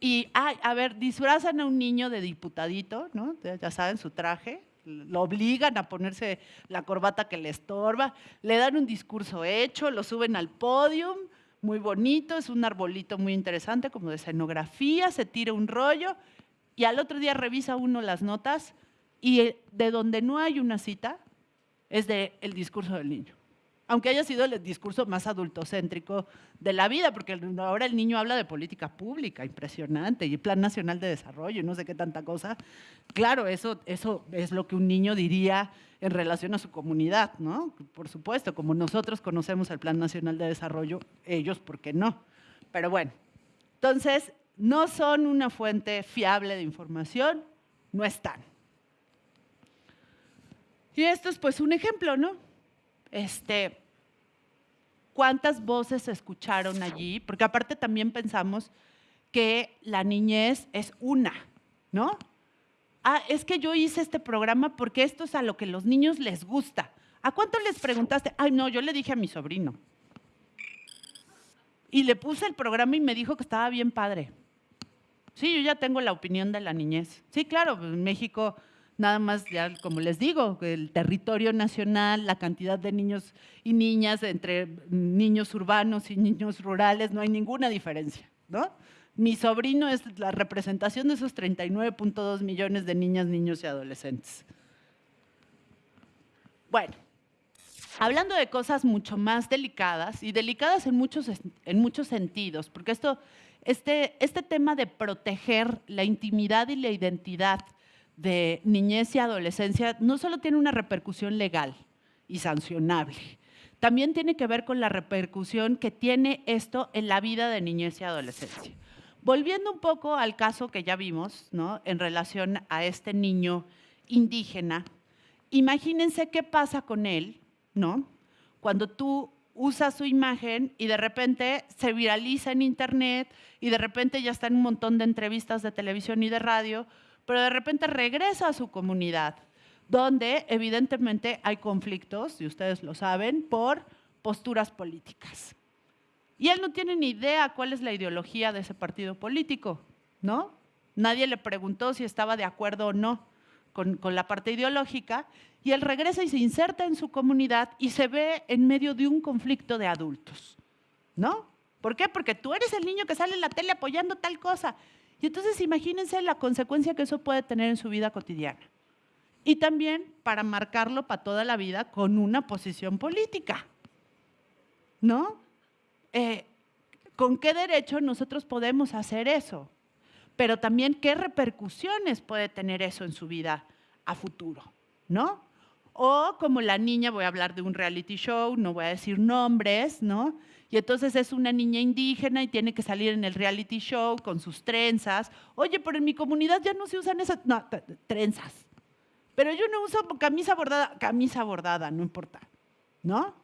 Y, ay, a ver, disfrazan a un niño de diputadito, ¿no? Ya saben, su traje, lo obligan a ponerse la corbata que le estorba, le dan un discurso hecho, lo suben al podio, muy bonito, es un arbolito muy interesante, como de escenografía, se tira un rollo y al otro día revisa uno las notas y de donde no hay una cita es del el discurso del niño aunque haya sido el discurso más adultocéntrico de la vida, porque ahora el niño habla de política pública, impresionante, y Plan Nacional de Desarrollo, y no sé qué tanta cosa. Claro, eso, eso es lo que un niño diría en relación a su comunidad, ¿no? Por supuesto, como nosotros conocemos el Plan Nacional de Desarrollo, ellos, ¿por qué no? Pero bueno, entonces, no son una fuente fiable de información, no están. Y esto es pues un ejemplo, ¿no? Este, ¿Cuántas voces se escucharon allí? Porque aparte también pensamos que la niñez es una, ¿no? Ah, es que yo hice este programa porque esto es a lo que los niños les gusta. ¿A cuánto les preguntaste? Ay, no, yo le dije a mi sobrino. Y le puse el programa y me dijo que estaba bien padre. Sí, yo ya tengo la opinión de la niñez. Sí, claro, en México nada más, ya como les digo, el territorio nacional, la cantidad de niños y niñas entre niños urbanos y niños rurales, no hay ninguna diferencia, ¿no? Mi sobrino es la representación de esos 39.2 millones de niñas, niños y adolescentes. Bueno, hablando de cosas mucho más delicadas, y delicadas en muchos, en muchos sentidos, porque esto, este, este tema de proteger la intimidad y la identidad de niñez y adolescencia no solo tiene una repercusión legal y sancionable, también tiene que ver con la repercusión que tiene esto en la vida de niñez y adolescencia. Volviendo un poco al caso que ya vimos, ¿no? En relación a este niño indígena, imagínense qué pasa con él, ¿no? Cuando tú usas su imagen y de repente se viraliza en internet y de repente ya está en un montón de entrevistas de televisión y de radio, pero de repente regresa a su comunidad, donde evidentemente hay conflictos, y ustedes lo saben, por posturas políticas. Y él no tiene ni idea cuál es la ideología de ese partido político, ¿no? Nadie le preguntó si estaba de acuerdo o no con, con, la parte ideológica, y él regresa y se inserta en su comunidad y se ve en medio de un conflicto de adultos, ¿no? ¿Por qué? Porque tú eres el niño que sale en la tele apoyando tal cosa, y entonces imagínense la consecuencia que eso puede tener en su vida cotidiana. Y también para marcarlo para toda la vida con una posición política. ¿No? Eh, ¿Con qué derecho nosotros podemos hacer eso? Pero también qué repercusiones puede tener eso en su vida a futuro, ¿no? O como la niña, voy a hablar de un reality show, no voy a decir nombres, ¿no? Y entonces es una niña indígena y tiene que salir en el reality show con sus trenzas. Oye, pero en mi comunidad ya no se usan esas, no, trenzas. Pero yo no uso camisa bordada, camisa bordada, no importa, ¿no?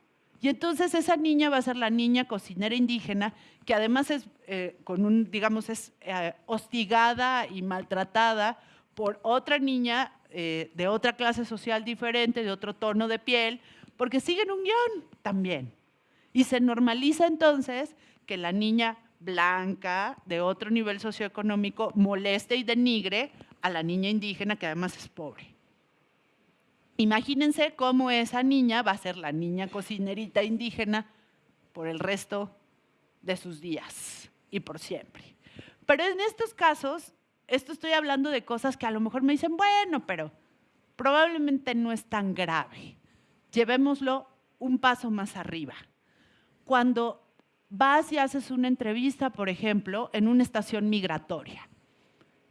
Y entonces esa niña va a ser la niña cocinera indígena, que además es, eh, digamos, es eh, hostigada y maltratada por otra niña eh, de otra clase social diferente, de otro tono de piel, porque siguen un guion también. Y se normaliza entonces que la niña blanca de otro nivel socioeconómico moleste y denigre a la niña indígena que además es pobre. Imagínense cómo esa niña va a ser la niña cocinerita indígena por el resto de sus días y por siempre. Pero en estos casos, esto estoy hablando de cosas que a lo mejor me dicen, bueno, pero probablemente no es tan grave. Llevémoslo un paso más arriba cuando vas y haces una entrevista, por ejemplo, en una estación migratoria.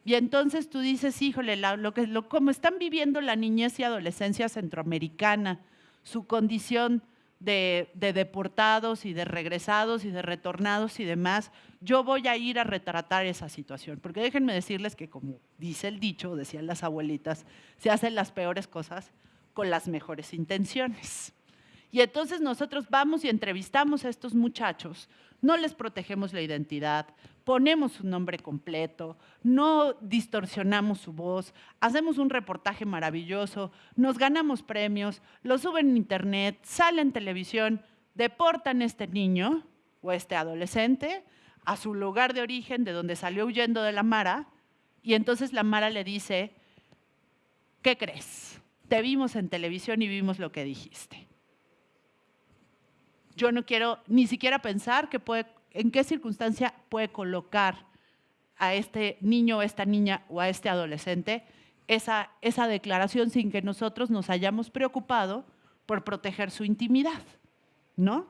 Y entonces tú dices, híjole, lo que, como están viviendo la niñez y adolescencia centroamericana, su condición de, de, deportados y de regresados y de retornados y demás, yo voy a ir a retratar esa situación. Porque déjenme decirles que como dice el dicho, decían las abuelitas, se hacen las peores cosas con las mejores intenciones. Y entonces nosotros vamos y entrevistamos a estos muchachos, no les protegemos la identidad, ponemos su nombre completo, no distorsionamos su voz, hacemos un reportaje maravilloso, nos ganamos premios, lo suben en internet, sale en televisión, deportan a este niño o este adolescente a su lugar de origen, de donde salió huyendo de la Mara, y entonces la Mara le dice, ¿qué crees? Te vimos en televisión y vimos lo que dijiste. Yo no quiero ni siquiera pensar que puede, en qué circunstancia puede colocar a este niño, a esta niña o a este adolescente esa, esa declaración sin que nosotros nos hayamos preocupado por proteger su intimidad, ¿no?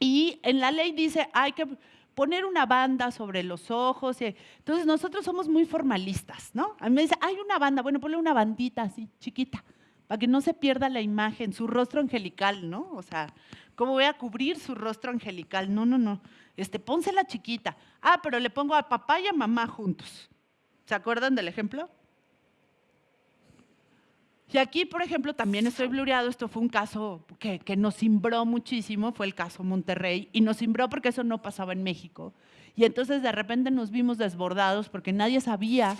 Y en la ley dice, hay que poner una banda sobre los ojos. entonces nosotros somos muy formalistas, ¿no? A mí me dice, hay una banda, bueno, ponle una bandita así, chiquita, para que no se pierda la imagen, su rostro angelical, ¿no? O sea, ¿cómo voy a cubrir su rostro angelical? No, no, no. Este, pónsela chiquita. Ah, pero le pongo a papá y a mamá juntos. ¿Se acuerdan del ejemplo? Y aquí, por ejemplo, también estoy blureado, esto fue un caso que, nos cimbró muchísimo, fue el caso Monterrey, y nos cimbró porque eso no pasaba en México. Y entonces de repente nos vimos desbordados porque nadie sabía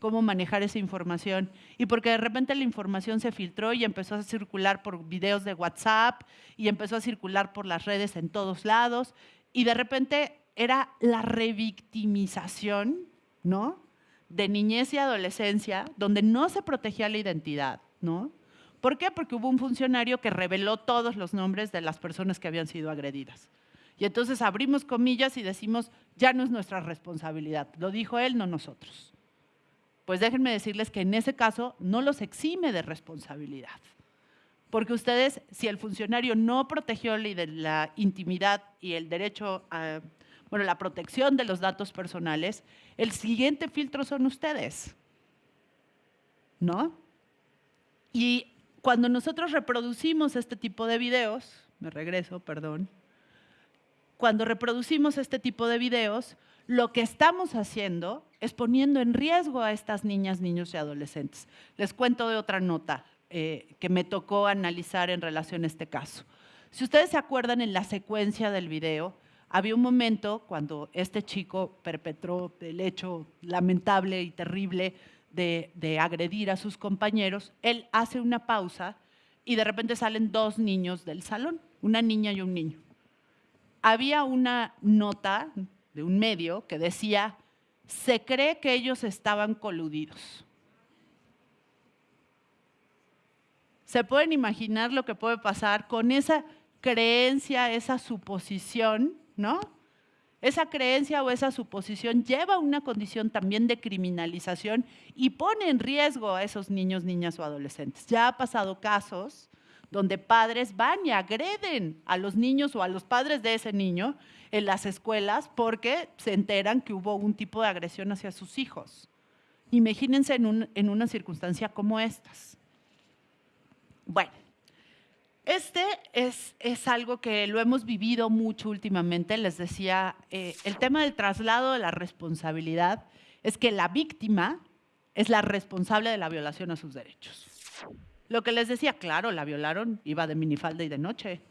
cómo manejar esa información y porque de repente la información se filtró y empezó a circular por videos de WhatsApp y empezó a circular por las redes en todos lados y de repente era la revictimización, ¿no? De niñez y adolescencia, donde no se protegía la identidad, ¿no? ¿Por qué? Porque hubo un funcionario que reveló todos los nombres de las personas que habían sido agredidas. Y entonces abrimos comillas y decimos, ya no es nuestra responsabilidad. Lo dijo él, no nosotros. Pues déjenme decirles que en ese caso no los exime de responsabilidad. Porque ustedes, si el funcionario no protegió la intimidad y el derecho a, bueno, la protección de los datos personales, el siguiente filtro son ustedes. ¿No? Y cuando nosotros reproducimos este tipo de videos, me regreso, perdón, cuando reproducimos este tipo de videos, lo que estamos haciendo es poniendo en riesgo a estas niñas, niños y adolescentes. Les cuento de otra nota eh, que me tocó analizar en relación a este caso. Si ustedes se acuerdan en la secuencia del video, había un momento cuando este chico perpetró el hecho lamentable y terrible de, agredir a sus compañeros, él hace una pausa y de repente salen dos niños del salón, una niña y un niño. Había una nota de un medio que decía, se cree que ellos estaban coludidos. ¿Se pueden imaginar lo que puede pasar con esa creencia, esa suposición, no? Esa creencia o esa suposición lleva a una condición también de criminalización y pone en riesgo a esos niños, niñas o adolescentes. Ya ha pasado casos donde padres van y agreden a los niños o a los padres de ese niño en las escuelas porque se enteran que hubo un tipo de agresión hacia sus hijos. Imagínense en, una circunstancia como estas. Bueno, este es, es, algo que lo hemos vivido mucho últimamente. Les decía, eh, el tema del traslado de la responsabilidad es que la víctima es la responsable de la violación a sus derechos. Lo que les decía, claro, la violaron, iba de minifalda y de noche.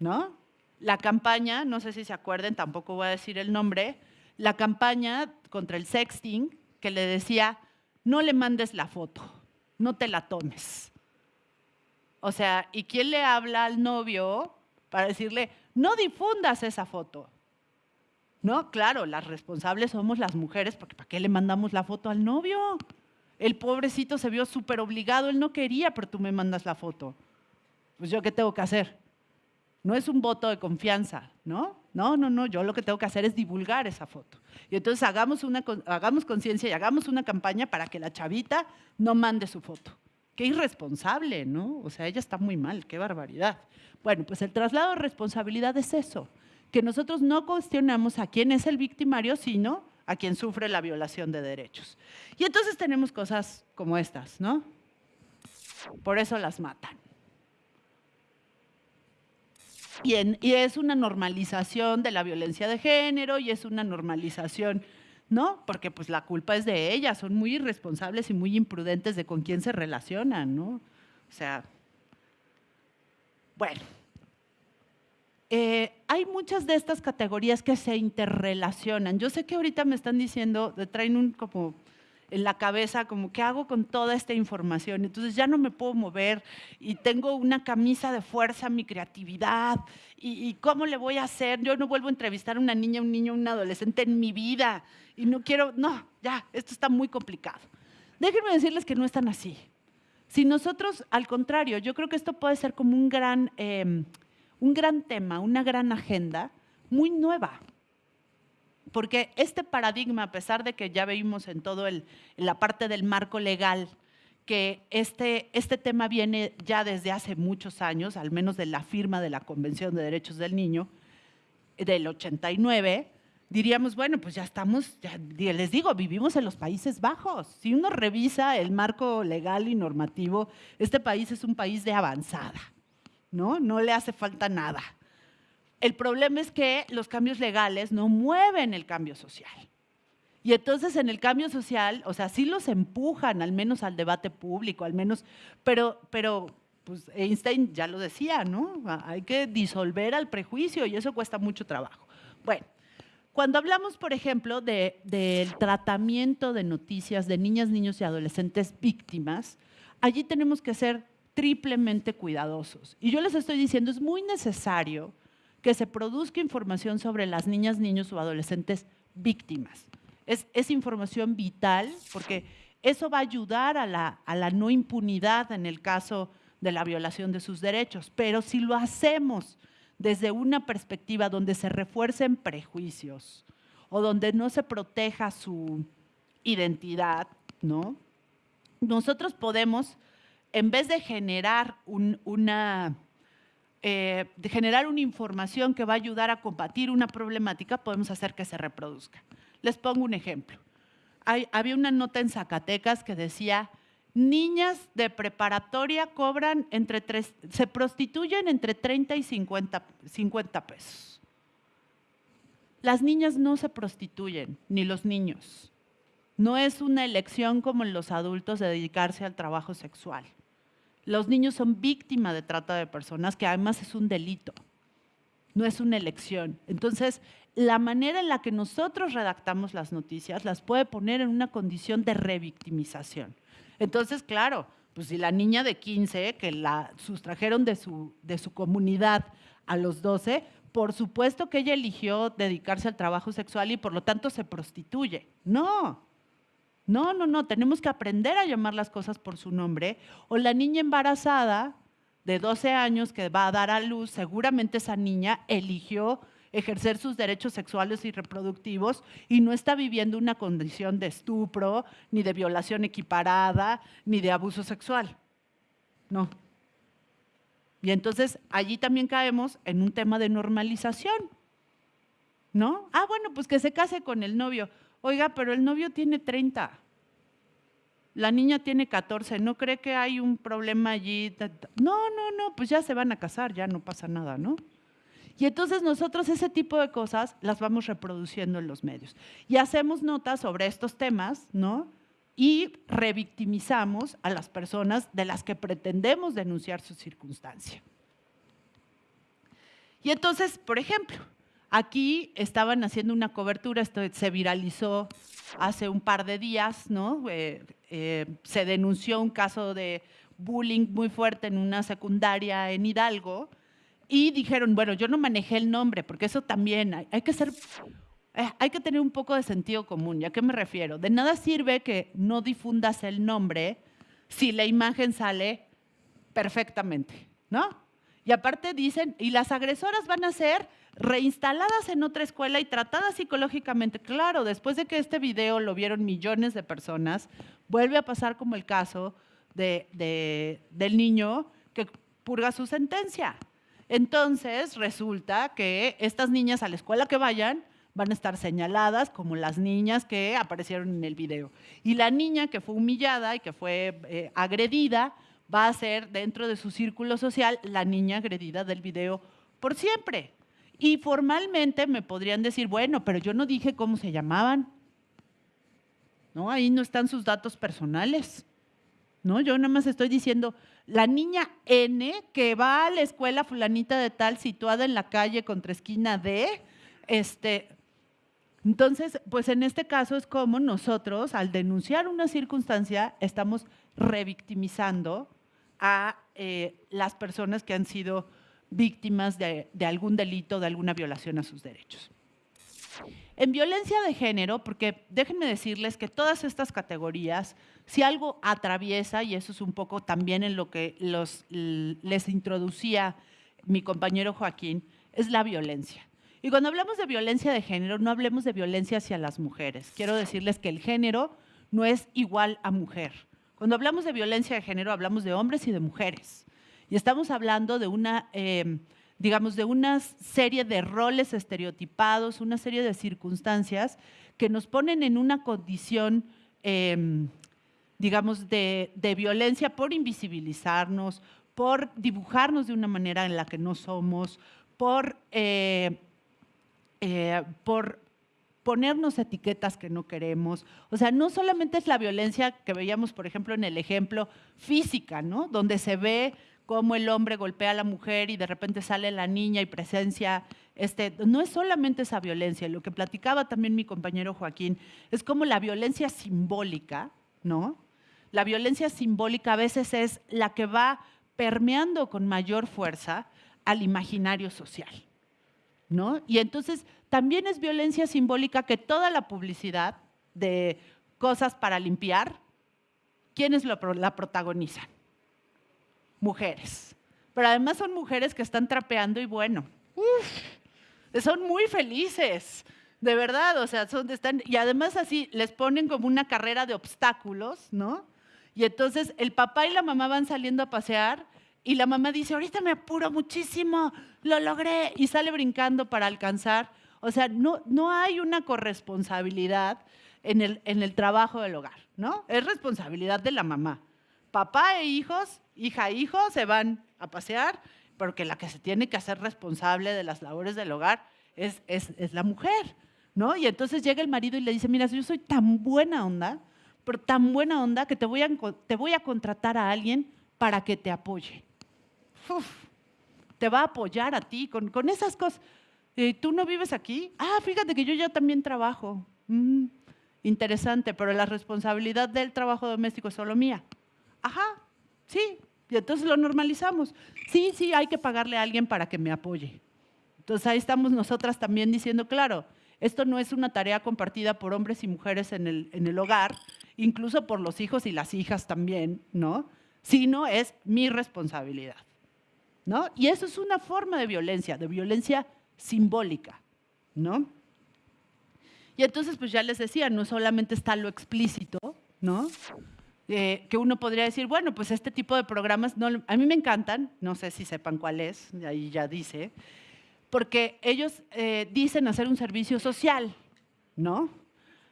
¿No? La campaña, no sé si se acuerden, tampoco voy a decir el nombre, la campaña contra el sexting que le decía, no le mandes la foto, no te la tomes o sea, ¿y quién le habla al novio para decirle, no difundas esa foto? No, claro, las responsables somos las mujeres, porque ¿para qué le mandamos la foto al novio? El pobrecito se vio súper obligado, él no quería, pero tú me mandas la foto. Pues yo qué tengo que hacer? No es un voto de confianza, ¿no? No, no, no, yo lo que tengo que hacer es divulgar esa foto. Y entonces hagamos, hagamos conciencia y hagamos una campaña para que la chavita no mande su foto. Qué irresponsable, ¿no? O sea, ella está muy mal, qué barbaridad. Bueno, pues el traslado de responsabilidad es eso, que nosotros no cuestionamos a quién es el victimario, sino a quien sufre la violación de derechos. Y entonces tenemos cosas como estas, ¿no? Por eso las matan. Y, y, es una normalización de la violencia de género y es una normalización ¿no? Porque pues la culpa es de ellas, son muy irresponsables y muy imprudentes de con quién se relacionan, ¿no? O sea, Bueno, eh, hay muchas de estas categorías que se interrelacionan. Yo sé que ahorita me están diciendo, traen un como en la cabeza, como, ¿qué hago con toda esta información? Entonces ya no me puedo mover y tengo una camisa de fuerza, mi creatividad, y, ¿cómo le voy a hacer? Yo no vuelvo a entrevistar a una niña, un niño, un adolescente en mi vida y no quiero, no, ya, esto está muy complicado. Déjenme decirles que no están así. Si nosotros, al contrario, yo creo que esto puede ser como un gran, eh, un gran tema, una gran agenda muy nueva. Porque este paradigma, a pesar de que ya vimos en todo el, la parte del marco legal, que este, este tema viene ya desde hace muchos años, al menos de la firma de la Convención de Derechos del Niño, del 89, diríamos, bueno, pues ya estamos, ya les digo, vivimos en los Países Bajos. Si uno revisa el marco legal y normativo, este país es un país de avanzada, ¿no? No le hace falta nada. El problema es que los cambios legales no mueven el cambio social. Y entonces en el cambio social, o sea, sí los empujan al menos al debate público, al menos, pero, pero pues Einstein ya lo decía, ¿no? Hay que disolver al prejuicio y eso cuesta mucho trabajo. Bueno, cuando hablamos, por ejemplo, del de, tratamiento de noticias de niñas, niños y adolescentes víctimas, allí tenemos que ser triplemente cuidadosos. Y yo les estoy diciendo, es muy necesario que se produzca información sobre las niñas, niños o adolescentes víctimas. Es, es información vital porque eso va a ayudar a la, a la no impunidad en el caso de la violación de sus derechos. Pero si lo hacemos desde una perspectiva donde se refuercen prejuicios o donde no se proteja su identidad, ¿no? Nosotros podemos, en vez de generar un, una eh, generar una información que va a ayudar a combatir una problemática, podemos hacer que se reproduzca. Les pongo un ejemplo. Había una nota en Zacatecas que decía, niñas de preparatoria cobran entre tres, se prostituyen entre 30 y 50, 50 pesos. Las niñas no se prostituyen, ni los niños. No es una elección como en los adultos de dedicarse al trabajo sexual. Los niños son víctimas de trata de personas, que además es un delito, no es una elección. Entonces, la manera en la que nosotros redactamos las noticias las puede poner en una condición de revictimización. Entonces, claro, pues si la niña de 15, que la sustrajeron de su, de su comunidad a los 12, por supuesto que ella eligió dedicarse al trabajo sexual y por lo tanto se prostituye. No, no, no, no, tenemos que aprender a llamar las cosas por su nombre. O la niña embarazada de 12 años que va a dar a luz, seguramente esa niña eligió ejercer sus derechos sexuales y reproductivos y no está viviendo una condición de estupro, ni de violación equiparada, ni de abuso sexual. No. Y entonces allí también caemos en un tema de normalización. ¿No? Ah, bueno, pues que se case con el novio. Oiga, pero el novio tiene 30. La niña tiene 14. ¿No cree que hay un problema allí? No, no, no, pues ya se van a casar, ya no pasa nada, ¿no? Y entonces nosotros ese tipo de cosas las vamos reproduciendo en los medios. Y hacemos notas sobre estos temas, ¿no? Y revictimizamos a las personas de las que pretendemos denunciar su circunstancia. Y entonces, por ejemplo, Aquí estaban haciendo una cobertura, esto se viralizó hace un par de días, ¿no? Eh, eh, se denunció un caso de bullying muy fuerte en una secundaria en Hidalgo y dijeron, bueno, yo no manejé el nombre, porque eso también hay, hay que ser, eh, hay que tener un poco de sentido común. ¿Y a qué me refiero? De nada sirve que no difundas el nombre si la imagen sale perfectamente, ¿no? Y aparte dicen, y las agresoras van a ser reinstaladas en otra escuela y tratadas psicológicamente. Claro, después de que este video lo vieron millones de personas, vuelve a pasar como el caso de, del niño que purga su sentencia. Entonces resulta que estas niñas a la escuela que vayan van a estar señaladas como las niñas que aparecieron en el video. Y la niña que fue humillada y que fue eh, agredida va a ser dentro de su círculo social la niña agredida del video por siempre. Y formalmente me podrían decir, bueno, pero yo no dije cómo se llamaban. No, ahí no están sus datos personales. ¿no? Yo nada más estoy diciendo, la niña N que va a la escuela fulanita de tal situada en la calle contra esquina D, este, entonces, pues en este caso es como nosotros, al denunciar una circunstancia, estamos revictimizando a eh, las personas que han sido víctimas de, algún delito, de alguna violación a sus derechos. En violencia de género, porque déjenme decirles que todas estas categorías, si algo atraviesa, y eso es un poco también en lo que los, les introducía mi compañero Joaquín, es la violencia. Y cuando hablamos de violencia de género, no hablemos de violencia hacia las mujeres. Quiero decirles que el género no es igual a mujer. Cuando hablamos de violencia de género, hablamos de hombres y de mujeres. Y estamos hablando de una... Eh, digamos, de una serie de roles estereotipados, una serie de circunstancias que nos ponen en una condición, em, digamos, de, violencia por invisibilizarnos, por dibujarnos de una manera en la que no somos, por, eh, eh, por ponernos etiquetas que no queremos. O sea, no solamente es la violencia que veíamos, por ejemplo, en el ejemplo física, ¿no? Donde se ve cómo el hombre golpea a la mujer y de repente sale la niña y presencia, este, no es solamente esa violencia, lo que platicaba también mi compañero Joaquín, es como la violencia simbólica, ¿no? La violencia simbólica a veces es la que va permeando con mayor fuerza al imaginario social, ¿no? Y entonces también es violencia simbólica que toda la publicidad de cosas para limpiar, ¿quiénes la protagonizan? Mujeres. Pero además son mujeres que están trapeando y bueno, son muy felices, de verdad, o sea, son, están, y además así les ponen como una carrera de obstáculos, ¿no? Y entonces el papá y la mamá van saliendo a pasear y la mamá dice, ahorita me apuro muchísimo, lo logré, y sale brincando para alcanzar. O sea, no, no hay una corresponsabilidad en el, en el trabajo del hogar, ¿no? Es responsabilidad de la mamá. Papá e hijos hija, hijo, se van a pasear, porque la que se tiene que hacer responsable de las labores del hogar es, es, la mujer, ¿no? Y entonces llega el marido y le dice, mira, yo soy tan buena onda, pero tan buena onda que te voy a, te voy a contratar a alguien para que te apoye. te va a apoyar a ti con, con esas cosas. ¿Tú no vives aquí? Ah, fíjate que yo ya también trabajo. Mm, interesante, pero la responsabilidad del trabajo doméstico es solo mía. Ajá, Sí, y entonces lo normalizamos. Sí, sí, hay que pagarle a alguien para que me apoye. Entonces ahí estamos nosotras también diciendo, claro, esto no es una tarea compartida por hombres y mujeres en el, en el hogar, incluso por los hijos y las hijas también, ¿no? Sino es mi responsabilidad, ¿no? Y eso es una forma de violencia, de violencia simbólica, ¿no? Y entonces, pues ya les decía, no solamente está lo explícito, ¿no? Que uno podría decir, bueno, pues este tipo de programas no, a mí me encantan, no sé si sepan cuál es, ahí ya dice, porque ellos eh, dicen hacer un servicio social, ¿no?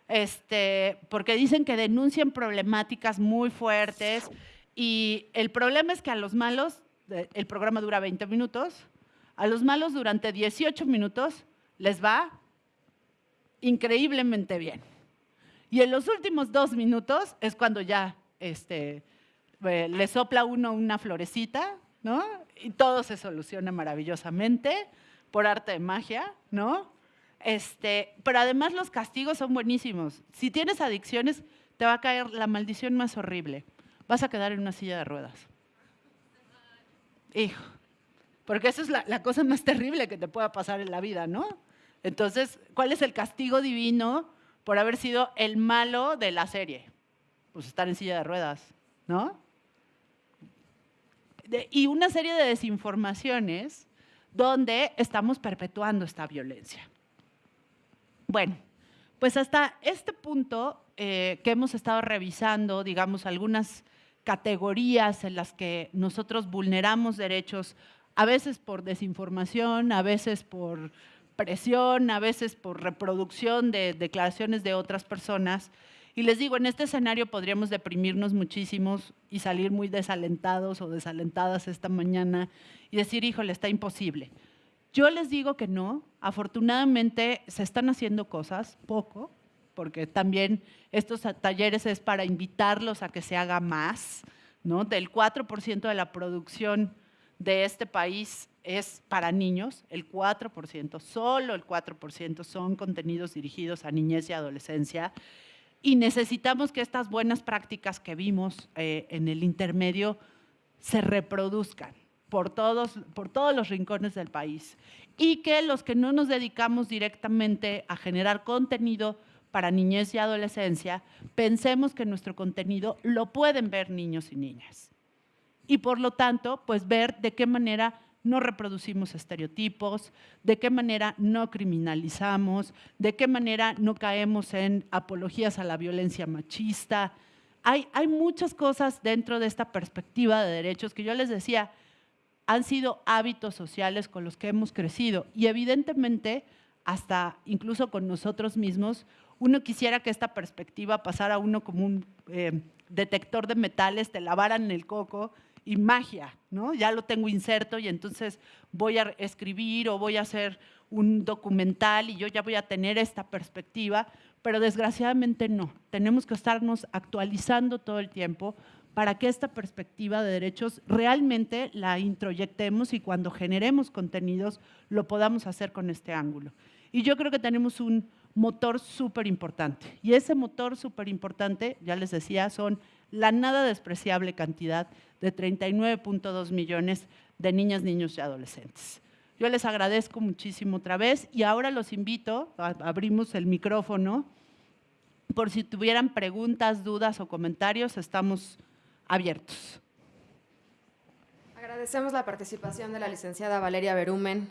Este, porque dicen que denuncian problemáticas muy fuertes y el problema es que a los malos, el programa dura 20 minutos, a los malos durante 18 minutos les va increíblemente bien. Y en los últimos dos minutos es cuando ya este, eh, le sopla uno una florecita, ¿no? Y todo se soluciona maravillosamente por arte de magia, ¿no? Este, pero además los castigos son buenísimos. Si tienes adicciones, te va a caer la maldición más horrible. Vas a quedar en una silla de ruedas. Hijo, porque esa es la, la cosa más terrible que te pueda pasar en la vida, ¿no? Entonces, ¿cuál es el castigo divino por haber sido el malo de la serie? Pues estar en silla de ruedas, ¿no? y una serie de desinformaciones donde estamos perpetuando esta violencia. Bueno, pues hasta este punto eh, que hemos estado revisando, digamos, algunas categorías en las que nosotros vulneramos derechos, a veces por desinformación, a veces por presión, a veces por reproducción de declaraciones de otras personas, y les digo, en este escenario podríamos deprimirnos muchísimos y salir muy desalentados o desalentadas esta mañana y decir, híjole, está imposible. Yo les digo que no. Afortunadamente se están haciendo cosas, poco, porque también estos talleres es para invitarlos a que se haga más, ¿no? Del 4% de la producción de este país es para niños, el 4%, solo el 4% son contenidos dirigidos a niñez y adolescencia. Y necesitamos que estas buenas prácticas que vimos eh, en el intermedio se reproduzcan por todos, por todos los rincones del país. Y que los que no nos dedicamos directamente a generar contenido para niñez y adolescencia, pensemos que nuestro contenido lo pueden ver niños y niñas. Y por lo tanto, pues ver de qué manera no reproducimos estereotipos, de qué manera no criminalizamos, de qué manera no caemos en apologías a la violencia machista. Hay, muchas cosas dentro de esta perspectiva de derechos que yo les decía, han sido hábitos sociales con los que hemos crecido y evidentemente hasta incluso con nosotros mismos, uno quisiera que esta perspectiva pasara a uno como un eh, detector de metales, te lavaran el coco y magia, ¿no? Ya lo tengo inserto y entonces voy a escribir o voy a hacer un documental y yo ya voy a tener esta perspectiva, pero desgraciadamente no. Tenemos que estarnos actualizando todo el tiempo para que esta perspectiva de derechos realmente la introyectemos y cuando generemos contenidos lo podamos hacer con este ángulo. Y yo creo que tenemos un motor súper importante. Y ese motor súper importante, ya les decía, son la nada despreciable cantidad de 39.2 millones de niñas, niños y adolescentes. Yo les agradezco muchísimo otra vez y ahora los invito, abrimos el micrófono, por si tuvieran preguntas, dudas o comentarios, estamos abiertos.
Agradecemos la participación de la licenciada Valeria Berumen,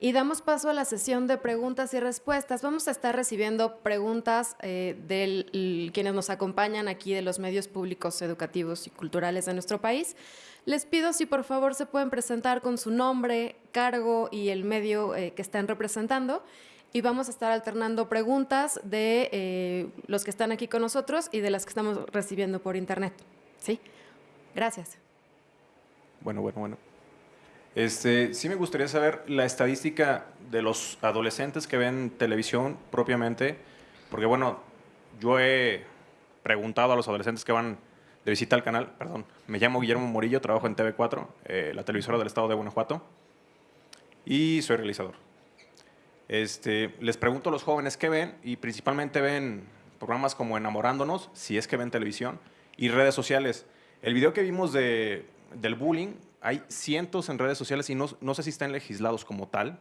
y damos paso a la sesión de preguntas y respuestas. Vamos a estar recibiendo preguntas eh, de quienes nos acompañan aquí de los medios públicos, educativos y culturales de nuestro país. Les pido si por favor se pueden presentar con su nombre, cargo y el medio eh, que están representando. Y vamos a estar alternando preguntas de eh, los que están aquí con nosotros y de las que estamos recibiendo por internet. ¿Sí? Gracias.
Bueno, bueno, bueno. Este, sí me gustaría saber la estadística de los adolescentes que ven televisión propiamente, porque bueno, yo he preguntado a los adolescentes que van de visita al canal, perdón, me llamo Guillermo Morillo, trabajo en TV4, eh, la televisora del estado de Guanajuato, y soy realizador. Este, les pregunto a los jóvenes qué ven, y principalmente ven programas como Enamorándonos, si es que ven televisión, y redes sociales. El video que vimos de, del bullying hay cientos en redes sociales y no, no, sé si están legislados como tal,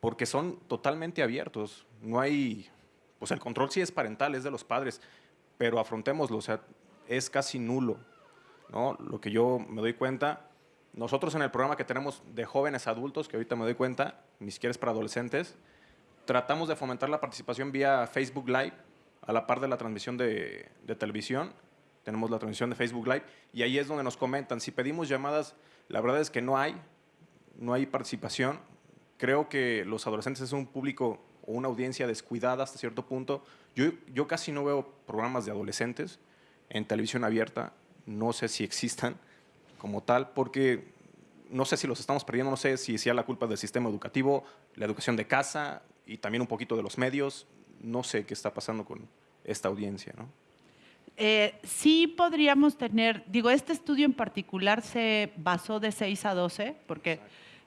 porque son totalmente abiertos. No hay, pues el control sí es parental, es de los padres, pero afrontémoslo, o sea, es casi nulo. ¿no? Lo que yo me doy cuenta, nosotros en el programa que tenemos de jóvenes adultos, que ahorita me doy cuenta, ni siquiera es para adolescentes, tratamos de fomentar la participación vía Facebook Live, a la par de la transmisión de, de televisión. Tenemos la transmisión de Facebook Live y ahí es donde nos comentan. Si pedimos llamadas la verdad es que no hay, no hay participación. Creo que los adolescentes es un público o una audiencia descuidada hasta cierto punto. Yo, yo casi no veo programas de adolescentes en televisión abierta. No sé si existan como tal, porque no sé si los estamos perdiendo, no sé si sea la culpa del sistema educativo, la educación de casa y también un poquito de los medios. No sé qué está pasando con esta audiencia, ¿no?
Eh, sí podríamos tener, digo, este estudio en particular se basó de 6 a 12, porque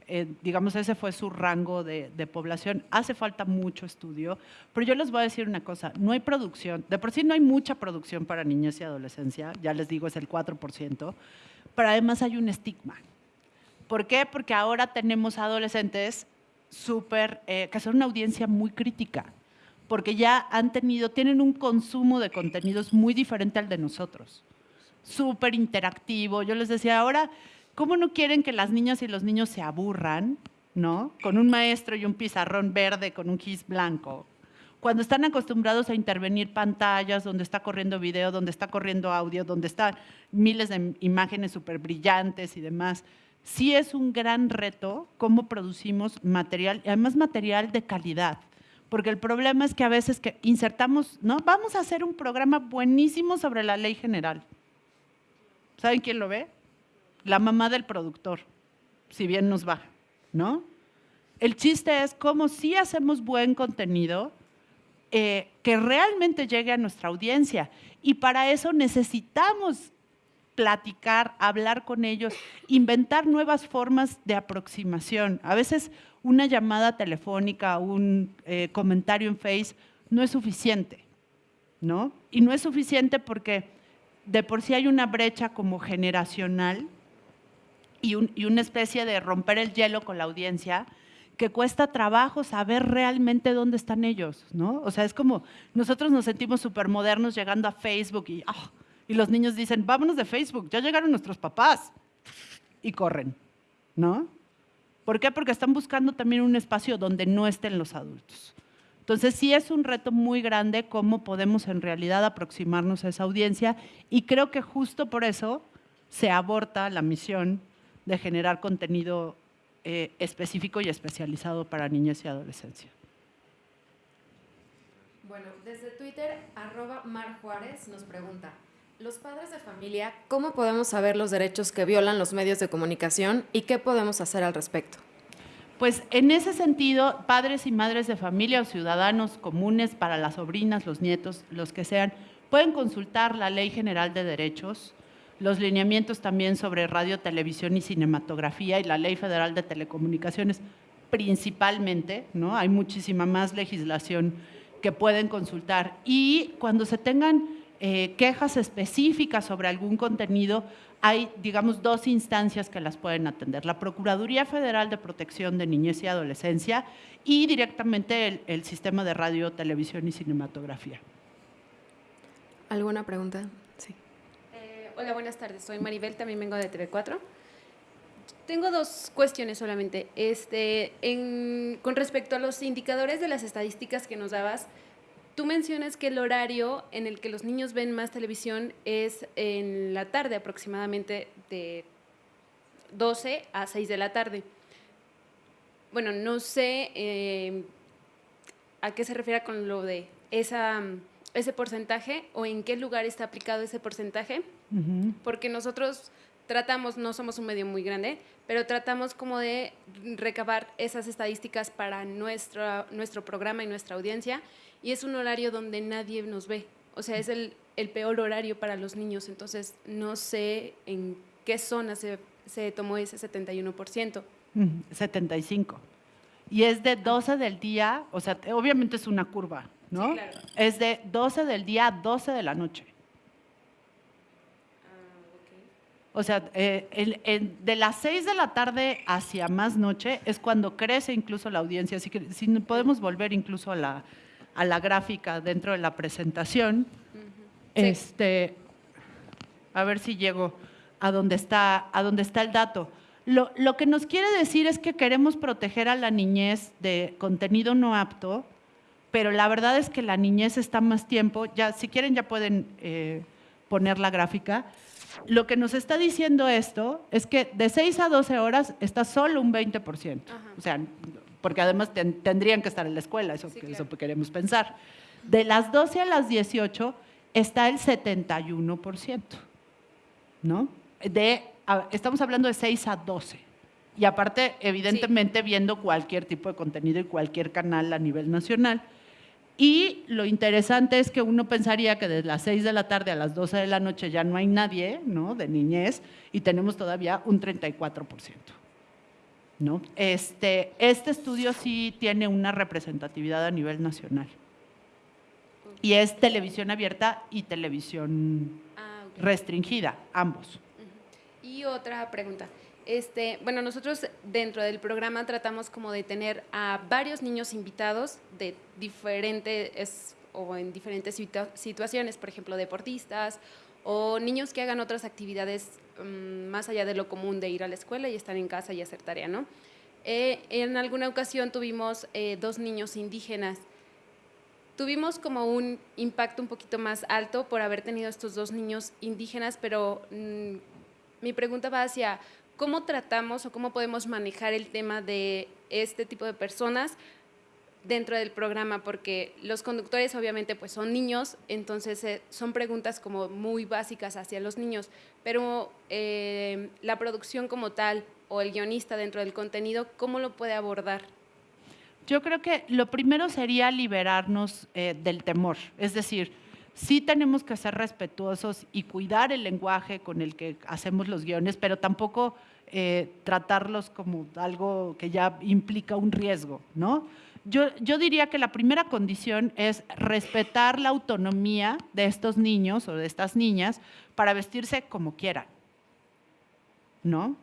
eh, digamos ese fue su rango de, población. Hace falta mucho estudio, pero yo les voy a decir una cosa, no hay producción, de por sí no hay mucha producción para niñez y adolescencia, ya les digo es el 4%, pero además hay un estigma. ¿Por qué? Porque ahora tenemos adolescentes súper, eh, que son una audiencia muy crítica porque ya han tenido, tienen un consumo de contenidos muy diferente al de nosotros. Súper interactivo. Yo les decía, ahora, ¿cómo no quieren que las niñas y los niños se aburran, ¿no? Con un maestro y un pizarrón verde con un gis blanco. Cuando están acostumbrados a intervenir pantallas, donde está corriendo video, donde está corriendo audio, donde están miles de imágenes súper brillantes y demás. Sí es un gran reto cómo producimos material, y además material de calidad porque el problema es que a veces que insertamos, ¿no? Vamos a hacer un programa buenísimo sobre la ley general. ¿Saben quién lo ve? La mamá del productor, si bien nos va, ¿no? El chiste es cómo si hacemos buen contenido eh, que realmente llegue a nuestra audiencia. Y para eso necesitamos platicar, hablar con ellos, inventar nuevas formas de aproximación. A veces una llamada telefónica, un eh, comentario en Face no es suficiente, ¿no? Y no es suficiente porque de por sí hay una brecha como generacional y, una especie de romper el hielo con la audiencia que cuesta trabajo saber realmente dónde están ellos, ¿no? O sea, es como nosotros nos sentimos súper modernos llegando a Facebook y, ah, y los niños dicen, vámonos de Facebook, ya llegaron nuestros papás. Y corren, ¿no? ¿Por qué? Porque están buscando también un espacio donde no estén los adultos. Entonces sí es un reto muy grande cómo podemos en realidad aproximarnos a esa audiencia y creo que justo por eso se aborta la misión de generar contenido eh, específico y especializado para niños y adolescencia.
Bueno, desde Twitter, arroba Mar Juárez nos pregunta, los padres de familia, ¿cómo podemos saber los derechos que violan los medios de comunicación y qué podemos hacer al respecto?
Pues en ese sentido, padres y madres de familia o ciudadanos comunes para las sobrinas, los nietos, los que sean, pueden consultar la Ley General de Derechos, los lineamientos también sobre radio, televisión y cinematografía y la Ley Federal de Telecomunicaciones principalmente, ¿no? Hay muchísima más legislación que pueden consultar. Y cuando se tengan eh, quejas específicas sobre algún contenido, hay, digamos, dos instancias que las pueden atender. La Procuraduría Federal de Protección de Niñez y Adolescencia y directamente el, el Sistema de Radio, Televisión y Cinematografía.
¿Alguna pregunta? Sí.
Eh, hola, buenas tardes. Soy Maribel, también vengo de TV4. Tengo dos cuestiones solamente. Este, en, con respecto a los indicadores de las estadísticas que nos dabas, Tú mencionas que el horario en el que los niños ven más televisión es en la tarde, aproximadamente de 12 a 6 de la tarde. Bueno, no sé eh, a qué se refiere con lo de esa, ese porcentaje o en qué lugar está aplicado ese porcentaje, porque nosotros tratamos, no somos un medio muy grande, pero tratamos como de recabar esas estadísticas para nuestro, nuestro programa y nuestra audiencia y es un horario donde nadie nos ve. O sea, es el, el peor horario para los niños, entonces no sé en qué zona se, se tomó ese 71%.
75. Y es de 12 del día, o sea, obviamente es una curva, ¿no? Sí, claro. Es de 12 del día a 12 de la noche. O sea, eh, el, el, de las 6 de la tarde hacia más noche es cuando crece incluso la audiencia. Así que si podemos volver incluso a la, a la gráfica dentro de la presentación. este, a ver si llego a donde está, a donde está el dato. Lo, lo, que nos quiere decir es que queremos proteger a la niñez de contenido no apto, pero la verdad es que la niñez está más tiempo, ya si quieren ya pueden eh, poner la gráfica. Lo que nos está diciendo esto es que de 6 a 12 horas está solo un 20%. O sea, porque además tendrían que estar en la escuela, eso, eso queremos pensar. De las 12 a las 18 está el 71%, ¿no? De, estamos hablando de 6 a 12. Y aparte, evidentemente, viendo cualquier tipo de contenido y cualquier canal a nivel nacional. Y lo interesante es que uno pensaría que desde las 6 de la tarde a las 12 de la noche ya no hay nadie, ¿no? De niñez, y tenemos todavía un 34%. ¿No? Este, este estudio sí tiene una representatividad a nivel nacional. Y es televisión abierta y televisión ah, restringida, ambos.
Y otra pregunta. Este, bueno, nosotros dentro del programa tratamos como de tener a varios niños invitados de diferentes o en diferentes situaciones, por ejemplo, deportistas o niños que hagan otras actividades Mm, más allá de lo común de ir a la escuela y estar en casa y hacer tarea, ¿no? Eh, en alguna ocasión tuvimos eh, dos niños indígenas. Tuvimos como un impacto un poquito más alto por haber tenido estos dos niños indígenas, pero mm, mi pregunta va hacia cómo tratamos o cómo podemos manejar el tema de este tipo de personas dentro del programa, porque los conductores obviamente pues son niños, entonces eh, son preguntas como muy básicas hacia los niños, pero eh, la producción como tal o el guionista dentro del contenido, ¿cómo lo puede abordar?
Yo creo que lo primero sería liberarnos eh, del temor, es decir, sí tenemos que ser respetuosos y cuidar el lenguaje con el que hacemos los guiones, pero tampoco eh, tratarlos como algo que ya implica un riesgo, ¿no? Yo, yo diría que la primera condición es respetar la autonomía de estos niños o de estas niñas para vestirse como quieran, ¿no?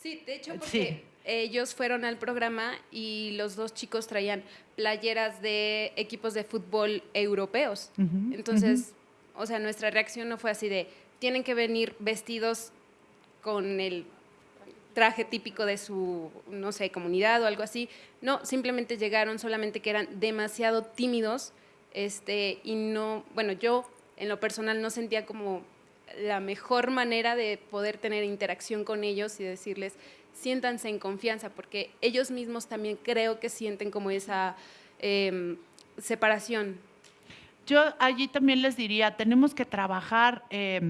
Sí, de hecho, porque
Sí.
ellos fueron al programa y los dos chicos traían playeras de equipos de fútbol europeos. Entonces, o sea, nuestra reacción no fue así de, tienen que venir vestidos con el traje típico de su, no sé, comunidad o algo así. No, simplemente llegaron, solamente que eran demasiado tímidos este, y no, bueno, yo en lo personal no sentía como la mejor manera de poder tener interacción con ellos y decirles, siéntanse en confianza, porque ellos mismos también creo que sienten como esa em, separación.
Yo allí también les diría, tenemos que trabajar, eh,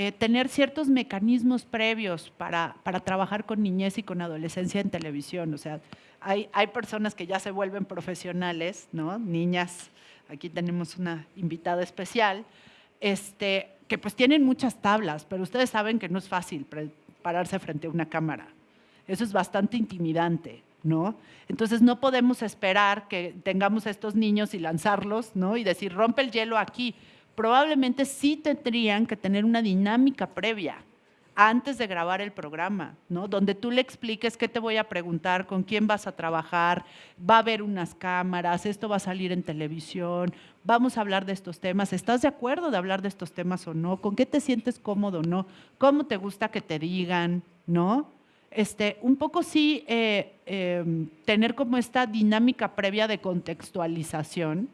eh, tener ciertos mecanismos previos para, para trabajar con niñez y con adolescencia en televisión. O sea, hay, hay personas que ya se vuelven profesionales, ¿no? Niñas, aquí tenemos una invitada especial, este, que pues tienen muchas tablas, pero ustedes saben que no es fácil pararse frente a una cámara. Eso es bastante intimidante, ¿no? Entonces no podemos esperar que tengamos a estos niños y lanzarlos, ¿no? Y decir, rompe el hielo aquí. Probablemente sí tendrían que tener una dinámica previa antes de grabar el programa, ¿no? Donde tú le expliques qué te voy a preguntar, con quién vas a trabajar, va a haber unas cámaras, esto va a salir en televisión, vamos a hablar de estos temas, ¿estás de acuerdo de hablar de estos temas o no? ¿Con qué te sientes cómodo o no? ¿Cómo te gusta que te digan, no? Este, un poco sí eh, eh, tener como esta dinámica previa de contextualización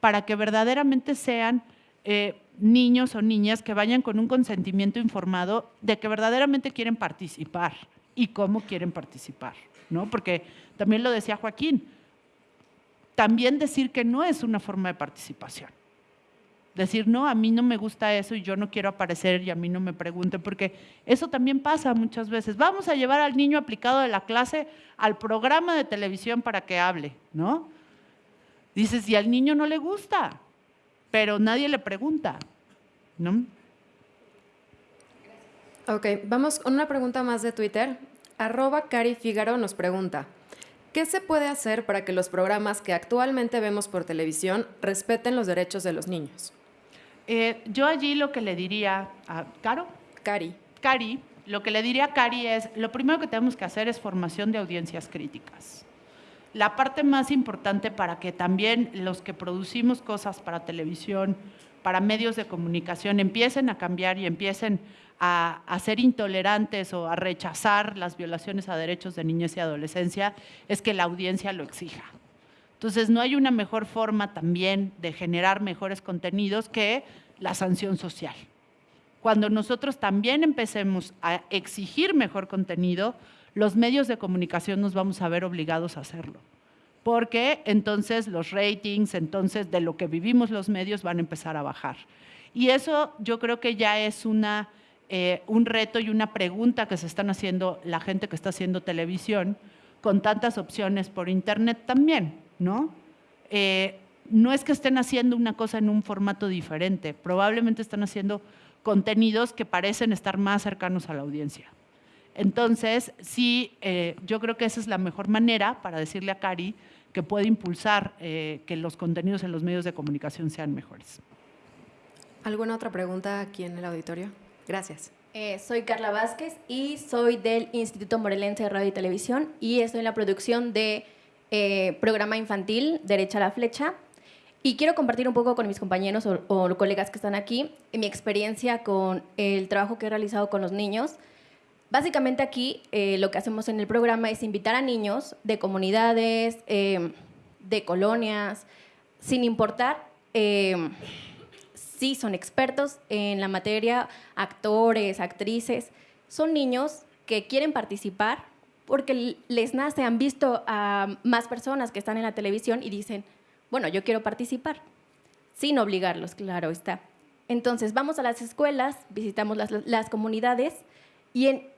para que verdaderamente sean eh, niños o niñas que vayan con un consentimiento informado de que verdaderamente quieren participar y cómo quieren participar, ¿no? Porque también lo decía Joaquín, también decir que no es una forma de participación. Decir, no, a mí no me gusta eso y yo no quiero aparecer y a mí no me pregunten, porque eso también pasa muchas veces. Vamos a llevar al niño aplicado de la clase al programa de televisión para que hable, ¿no? Dices, y al niño no le gusta, pero nadie le pregunta, ¿no?
Ok, vamos con una pregunta más de Twitter. Arroba Cari Fígaro nos pregunta, ¿qué se puede hacer para que los programas que actualmente vemos por televisión respeten los derechos de los niños?
Eh, yo allí lo que le diría a Caro.
Cari.
Cari, lo que le diría a Cari es, lo primero que tenemos que hacer es formación de audiencias críticas. La parte más importante para que también los que producimos cosas para televisión, para medios de comunicación, empiecen a cambiar y empiecen a, ser intolerantes o a rechazar las violaciones a derechos de niñez y adolescencia, es que la audiencia lo exija. Entonces, no hay una mejor forma también de generar mejores contenidos que la sanción social. Cuando nosotros también empecemos a exigir mejor contenido, los medios de comunicación nos vamos a ver obligados a hacerlo. Porque entonces los ratings, entonces de lo que vivimos los medios van a empezar a bajar. Y eso yo creo que ya es una, eh, un reto y una pregunta que se están haciendo la gente que está haciendo televisión con tantas opciones por internet también, ¿no? Eh, no es que estén haciendo una cosa en un formato diferente, probablemente están haciendo contenidos que parecen estar más cercanos a la audiencia. Entonces, sí, eh, yo creo que esa es la mejor manera para decirle a Cari que puede impulsar eh, que los contenidos en los medios de comunicación sean mejores.
¿Alguna otra pregunta aquí en el auditorio? Gracias.
Eh, soy Carla Vázquez y soy del Instituto Morelense de Radio y Televisión y estoy en la producción de eh, programa infantil Derecha a la Flecha. Y quiero compartir un poco con mis compañeros o, o colegas que están aquí mi experiencia con el trabajo que he realizado con los niños. Básicamente aquí eh, lo que hacemos en el programa es invitar a niños de comunidades, eh, de colonias, sin importar eh, si son expertos en la materia, actores, actrices, son niños que quieren participar porque les nace, han visto a más personas que están en la televisión y dicen, bueno, yo quiero participar, sin obligarlos, claro está. Entonces, vamos a las escuelas, visitamos las, las comunidades y en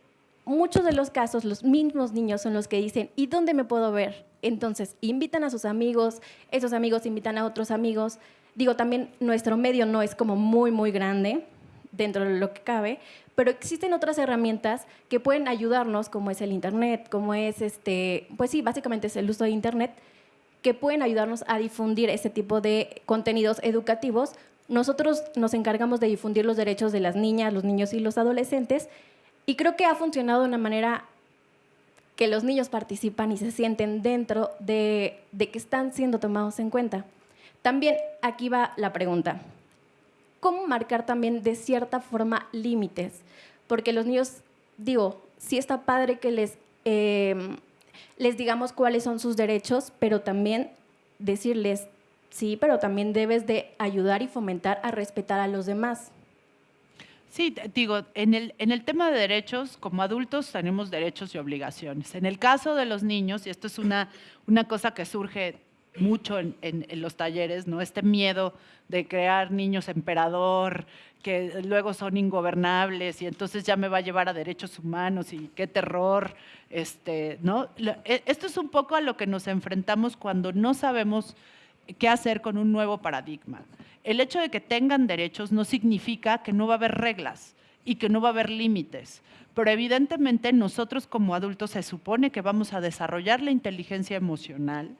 muchos de los casos los mismos niños son los que dicen, ¿y dónde me puedo ver? Entonces, invitan a sus amigos, esos amigos invitan a otros amigos, Digo, también nuestro medio no es como muy, muy grande dentro de lo que cabe, pero existen otras herramientas que pueden ayudarnos, como es el Internet, como es, este, pues sí, básicamente es el uso de Internet, que pueden ayudarnos a difundir ese tipo de contenidos educativos. Nosotros nos encargamos de difundir los derechos de las niñas, los niños y los adolescentes, y creo que ha funcionado de una manera que los niños participan y se sienten dentro de, que están siendo tomados en cuenta. También aquí va la pregunta. ¿Cómo marcar también de cierta forma límites? Porque los niños, digo, sí está padre que les, eh, les digamos cuáles son sus derechos, pero también decirles, sí, pero también debes de ayudar y fomentar a respetar a los demás.
Sí, digo, en el, en el tema de derechos, como adultos tenemos derechos y obligaciones. En el caso de los niños, y esto es una, una cosa que surge mucho en, en- en los talleres, ¿no? Este miedo de crear niños emperador, que luego son ingobernables y entonces ya me va a llevar a derechos humanos y qué terror, este, ¿no? E- Esto es un poco a lo que nos enfrentamos cuando no sabemos qué hacer con un nuevo paradigma. El hecho de que tengan derechos no significa que no va a haber reglas y que no va a haber límites. Pero evidentemente nosotros como adultos se supone que vamos a desarrollar la inteligencia emocional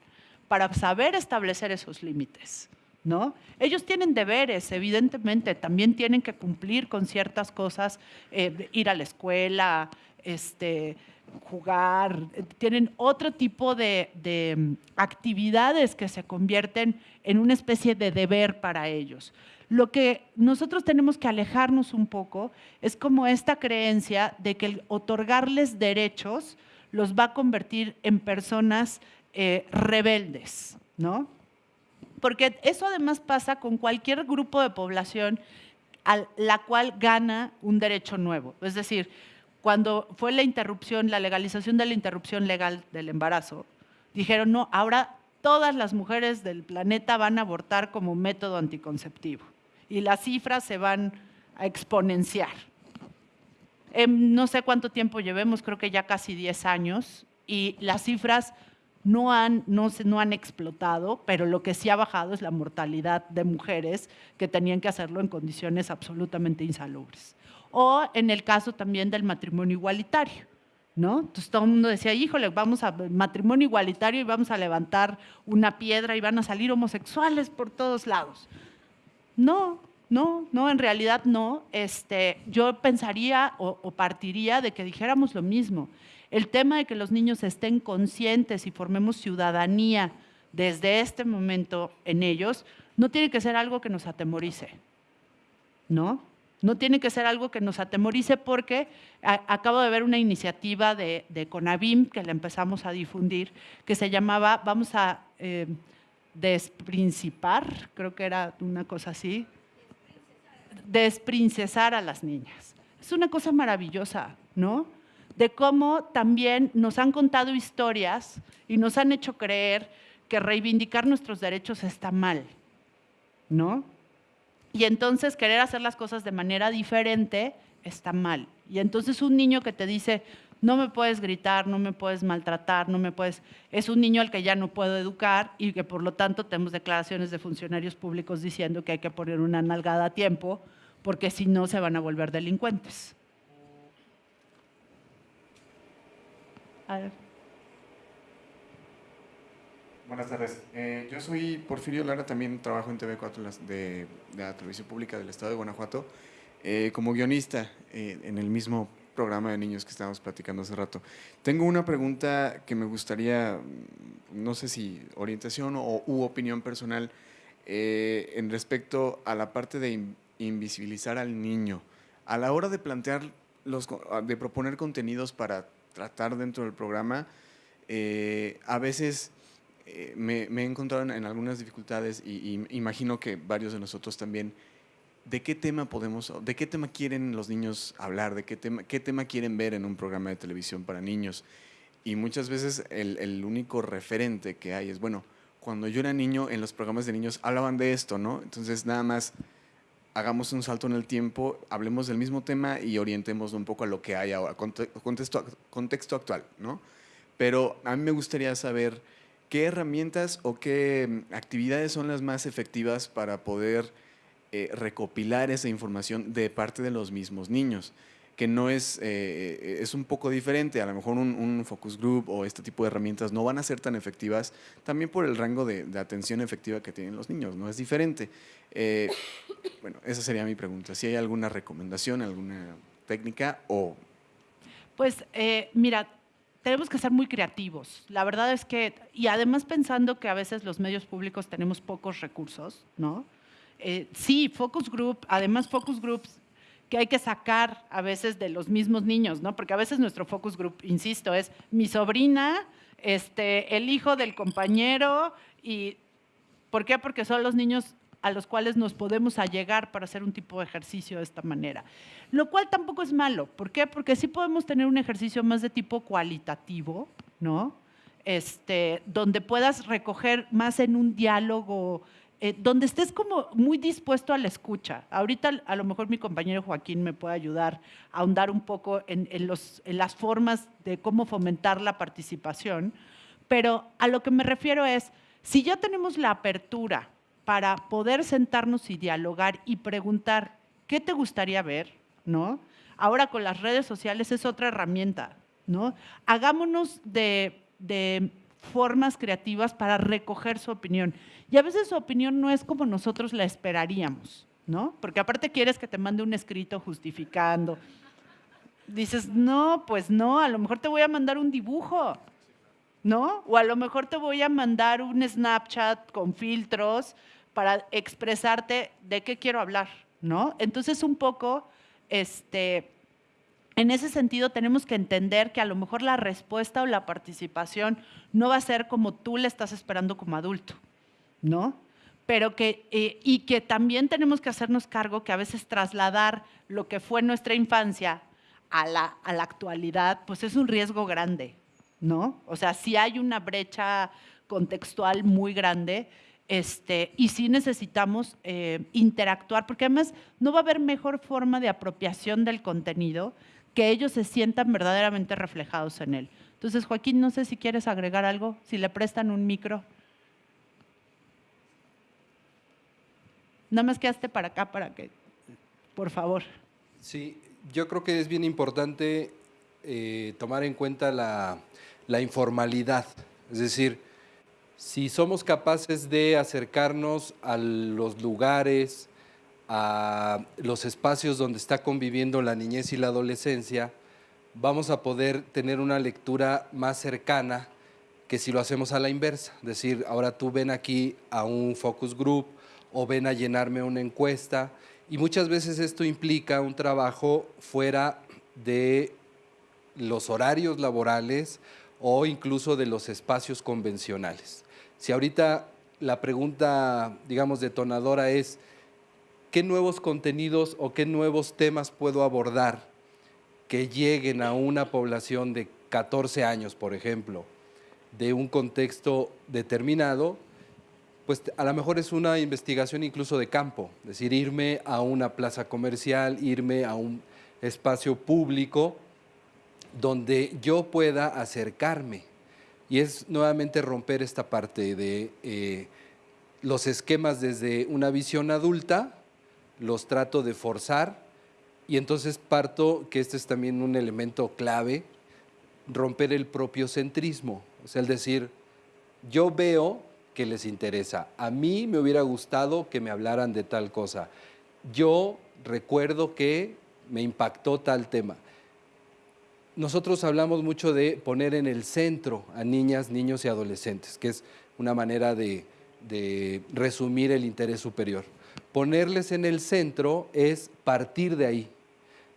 para saber establecer esos límites. ¿No? Ellos tienen deberes, evidentemente, también tienen que cumplir con ciertas cosas, eh, ir a la escuela, este, jugar, eh, tienen otro tipo de, mm, actividades que se convierten en una especie de deber para ellos. Lo que nosotros tenemos que alejarnos un poco es como esta creencia de que el otorgarles derechos los va a convertir en personas eh, rebeldes, ¿no? Porque eso además pasa con cualquier grupo de población a la cual gana un derecho nuevo. Es decir, cuando fue la interrupción, la legalización de la interrupción legal del embarazo, dijeron, no, ahora todas las mujeres del planeta van a abortar como método anticonceptivo y las cifras se van a exponenciar. En no sé cuánto tiempo llevemos, creo que ya casi 10 años, y las cifras no han, no, no han explotado, pero lo que sí ha bajado es la mortalidad de mujeres que tenían que hacerlo en condiciones absolutamente insalubres. O en el caso también del matrimonio igualitario. ¿No? Entonces todo el mundo decía, híjole, vamos a matrimonio igualitario y vamos a levantar una piedra y van a salir homosexuales por todos lados. No, no, no, en realidad no. Este, yo pensaría o, o partiría de que dijéramos lo mismo. El tema de que los niños estén conscientes y formemos ciudadanía desde este momento en ellos, no tiene que ser algo que nos atemorice, ¿no? No tiene que ser algo que nos atemorice porque acabo de ver una iniciativa de, de CONAVIM que la empezamos a difundir, que se llamaba Vamos a eh, desprincipar, creo que era una cosa así, desprincesar a las niñas. Es una cosa maravillosa, ¿no? De cómo también nos han contado historias y nos han hecho creer que reivindicar nuestros derechos está mal, ¿no? Y entonces querer hacer las cosas de manera diferente está mal. Y entonces un niño que te dice, no me puedes gritar, no me puedes maltratar, no me puedes... Es un niño al que ya no puedo educar y que por lo tanto tenemos declaraciones de funcionarios públicos diciendo que hay que poner una nalgada a tiempo porque si no se van a volver delincuentes. A ver.
Buenas tardes. Eh, yo soy Porfirio Lara, también trabajo en TV4 las- de, de la Televisión Pública del Estado de Guanajuato, eh, como guionista eh, en el mismo programa de niños que estábamos platicando hace rato. Tengo una pregunta que me gustaría, mm, no sé si orientación o u opinión personal, eh, en respecto a la parte de in- invisibilizar al niño. A la hora de plantear, los, de proponer contenidos para tratar dentro del programa, eh, a veces eh, me, me he encontrado en, algunas dificultades y, imagino que varios de nosotros también. ¿De qué tema podemos, de qué tema quieren los niños hablar? ¿De qué tema, quieren ver en un programa de televisión para niños? Y muchas veces el, único referente que hay es, bueno, cuando yo era niño, en los programas de niños hablaban de esto, ¿no? Entonces nada más hagamos un salto en el tiempo, hablemos del mismo tema y orientemos un poco a lo que hay ahora, conte- contexto, contexto actual, ¿no? Pero a mí me gustaría saber ¿qué herramientas o qué mm, actividades son las más efectivas para poder eh, recopilar esa información de parte de los mismos niños? que no es, eh, es un poco diferente. A lo mejor un, focus group o este tipo de herramientas no van a ser tan efectivas también por el rango de, atención efectiva que tienen los niños, no es diferente. Eh, bueno, esa sería mi pregunta. Si hay alguna recomendación, alguna técnica o...
Pues eh, mira, tenemos que ser muy creativos. La verdad es que, y además pensando que a veces los medios públicos tenemos pocos recursos, ¿no? sí, focus group, además focus groups que hay que sacar a veces de los mismos niños, ¿no? Porque a veces nuestro focus group, insisto, es mi sobrina, este, el hijo del compañero y ¿por qué? Porque son los niños a los cuales nos podemos allegar para hacer un tipo de ejercicio de esta manera. Lo cual tampoco es malo. ¿Por qué? Porque sí podemos tener un ejercicio más de tipo cualitativo, ¿no? Este, donde puedas recoger más en un diálogo eh, donde estés como muy dispuesto a la escucha. Ahorita a lo mejor mi compañero Joaquín me puede ayudar a ahondar un poco en, los, en las formas de cómo fomentar la participación, pero a lo que me refiero es, si ya tenemos la apertura para poder sentarnos y dialogar y preguntar, ¿qué te gustaría ver? ¿No? Ahora con las redes sociales es otra herramienta, ¿no? Hagámonos de, formas creativas para recoger su opinión. Y a veces su opinión no es como nosotros la esperaríamos, ¿no? Porque aparte quieres que te mande un escrito justificando. Dices, no, pues no, a lo mejor te voy a mandar un dibujo, ¿no? O a lo mejor te voy a mandar un Snapchat con filtros para expresarte de qué quiero hablar, ¿no? Entonces un poco, este, en ese sentido tenemos que entender que a lo mejor la respuesta o la participación no va a ser como tú le estás esperando como adulto, ¿no? Pero que, eh, y que también tenemos que hacernos cargo que a veces trasladar lo que fue nuestra infancia a la, a la actualidad, pues es un riesgo grande, ¿no? O sea, si hay una brecha contextual muy grande, este, y sí necesitamos eh, interactuar, porque además no va a haber mejor forma de apropiación del contenido que ellos se sientan verdaderamente reflejados en él. Entonces, Joaquín, no sé si quieres agregar algo, si le prestan un micro. Nada más quedaste para acá para que, por favor.
Sí, yo creo que es bien importante eh, tomar en cuenta la, la informalidad. Es decir, si somos capaces de acercarnos a los lugares, a los espacios donde está conviviendo la niñez y la adolescencia, vamos a poder tener una lectura más cercana que si lo hacemos a la inversa. Decir, ahora tú ven aquí a un focus group o ven a llenarme una encuesta y muchas veces esto implica un trabajo fuera de los horarios laborales o incluso de los espacios convencionales. Si ahorita la pregunta, digamos, detonadora es, qué nuevos contenidos o qué nuevos temas puedo abordar que lleguen a una población de 14 años, por ejemplo, de un contexto determinado, pues a lo mejor es una investigación incluso de campo, es decir, irme a una plaza comercial, irme a un espacio público donde yo pueda acercarme. Y es nuevamente romper esta parte de eh, los esquemas desde una visión adulta los trato de forzar y entonces parto, que este es también un elemento clave, romper el propio centrismo, o sea, el decir, yo veo que les interesa, a mí me hubiera gustado que me hablaran de tal cosa, yo recuerdo que me impactó tal tema. Nosotros hablamos mucho de poner en el centro a niñas, niños y adolescentes, que es una manera de, resumir el interés superior ponerles en el centro es partir de ahí.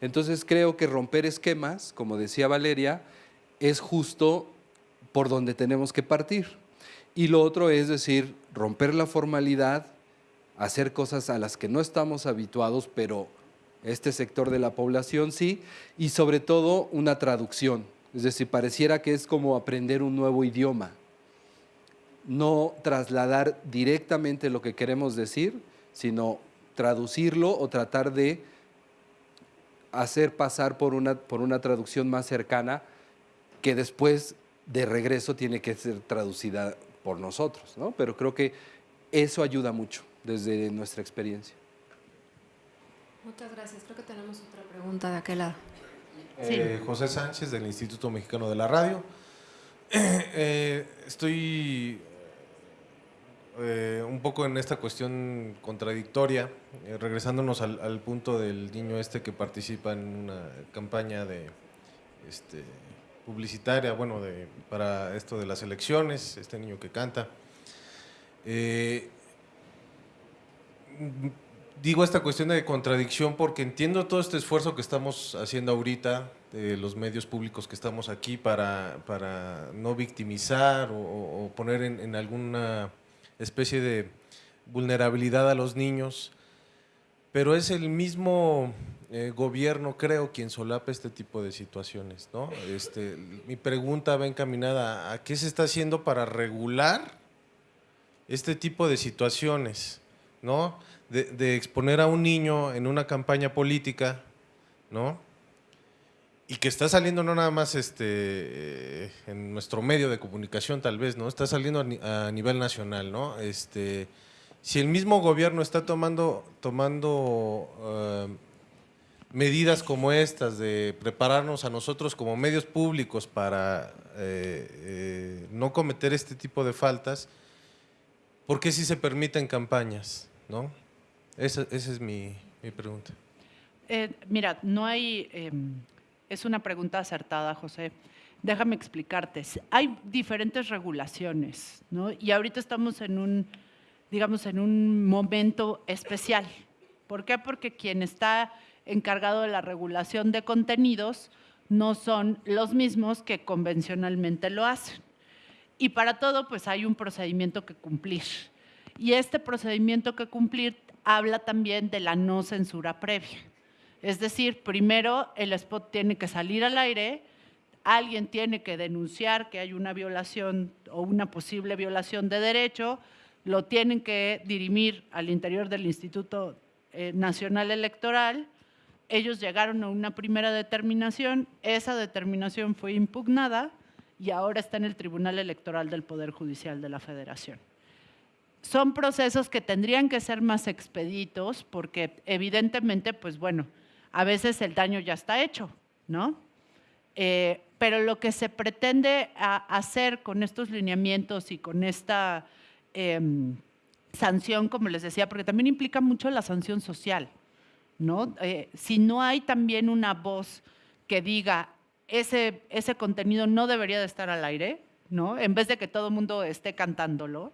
Entonces creo que romper esquemas, como decía Valeria, es justo por donde tenemos que partir. Y lo otro es decir, romper la formalidad, hacer cosas a las que no estamos habituados, pero este sector de la población sí, y sobre todo una traducción. Es decir, pareciera que es como aprender un nuevo idioma. No trasladar directamente lo que queremos decir, sino traducirlo o tratar de hacer pasar por una, por una traducción más cercana que después de regreso tiene que ser traducida por nosotros, ¿no? Pero creo que eso ayuda mucho desde nuestra experiencia.
Muchas gracias. Creo que tenemos otra pregunta de aquel lado.
Eh, José Sánchez del Instituto Mexicano de la Radio. Eh, estoy eh, un poco en esta cuestión contradictoria, eh, regresándonos al, al punto del niño este que participa en una campaña de este, publicitaria, bueno, de, para esto de las elecciones, este niño que canta. Digo esta cuestión de contradicción porque entiendo todo este esfuerzo que estamos haciendo ahorita, los medios públicos que estamos aquí para, para no victimizar o, poner en, alguna especie de vulnerabilidad a los niños, pero es el mismo eh, gobierno, creo, quien solapa este tipo de situaciones. ¿no? Este, mi pregunta va encaminada a qué se está haciendo para regular este tipo de situaciones, ¿no? De, exponer a un niño en una campaña política, ¿no? Y que está saliendo no nada más este, en nuestro medio de comunicación tal vez, ¿no? Está saliendo a, nivel nacional, ¿no? Este, si el mismo gobierno está tomando, tomando uh, medidas como estas de prepararnos a nosotros como medios públicos para eh, eh, no cometer este tipo de faltas, ¿por qué si se permiten campañas? ¿no? Esa, esa es mi, mi pregunta.
Eh, mira, no hay, eh, es una pregunta acertada, José. Déjame explicarte. Hay diferentes regulaciones, ¿no? Y ahorita estamos en un, digamos, en un momento especial. ¿Por qué? Porque quien está encargado de la regulación de contenidos no son los mismos que convencionalmente lo hacen. Y para todo, pues hay un procedimiento que cumplir. Y este procedimiento que cumplir habla también de la no censura previa. Es decir, primero el spot tiene que salir al aire, alguien tiene que denunciar que hay una violación o una posible violación de derecho, lo tienen que dirimir al interior del Instituto eh, Nacional Electoral, ellos llegaron a una primera determinación, esa determinación fue impugnada y ahora está en el Tribunal Electoral del Poder Judicial de la Federación. Son procesos que tendrían que ser más expeditos porque evidentemente, pues bueno, a veces el daño ya está hecho, ¿no? Eh, pero lo que se pretende hacer con estos lineamientos y con esta eh, sanción, como les decía, porque también implica mucho la sanción social, ¿no? Eh, si no hay también una voz que diga ese, ese contenido no debería de estar al aire, ¿no? En vez de que todo el mundo esté cantándolo,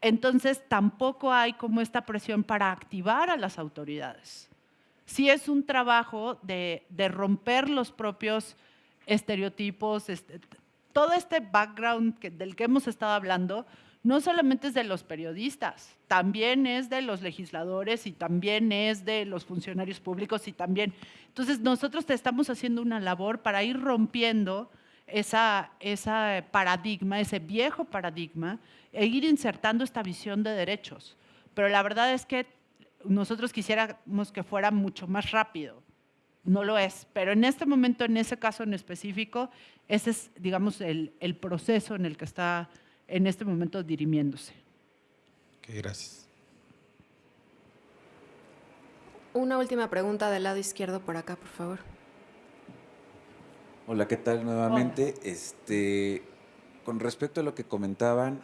entonces tampoco hay como esta presión para activar a las autoridades. Sí es un trabajo de, romper los propios estereotipos, este, todo este background del que hemos estado hablando, no solamente es de los periodistas, también es de los legisladores y también es de los funcionarios públicos y también. Entonces, nosotros te estamos haciendo una labor para ir rompiendo esa, esa paradigma, ese viejo paradigma, e ir insertando esta visión de derechos. Pero la verdad es que nosotros quisiéramos que fuera mucho más rápido. No lo es, pero en este momento, en ese caso en específico, ese es, digamos, el, el proceso en el que está en este momento dirimiéndose.
Ok, gracias.
Una última pregunta del lado izquierdo por acá, por favor.
Hola, ¿qué tal nuevamente? Este, con respecto a lo que comentaban,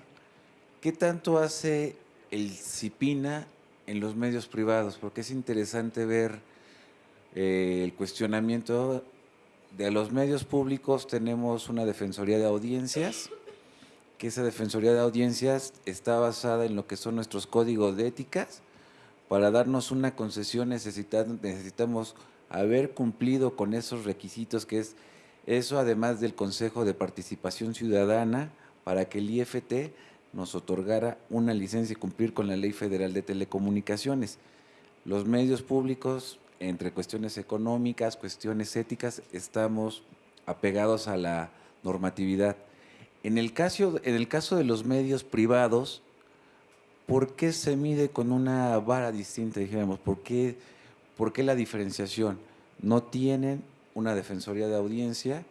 ¿qué tanto hace el CIPINA en los medios privados? Porque es interesante ver eh, el cuestionamiento de los medios públicos. Tenemos una defensoría de audiencias, que esa defensoría de audiencias está basada en lo que son nuestros códigos de éticas. Para darnos una concesión necesitamos haber cumplido con esos requisitos que es eso además del Consejo de Participación Ciudadana para que el IFT nos otorgara una licencia y cumplir con la Ley Federal de Telecomunicaciones. Los medios públicos, entre cuestiones económicas, cuestiones éticas, estamos apegados a la normatividad. En el caso, en el caso de los medios privados, ¿por qué se mide con una vara distinta, dijéramos? ¿Por qué, ¿Por qué la diferenciación? No tienen una defensoría de audiencia,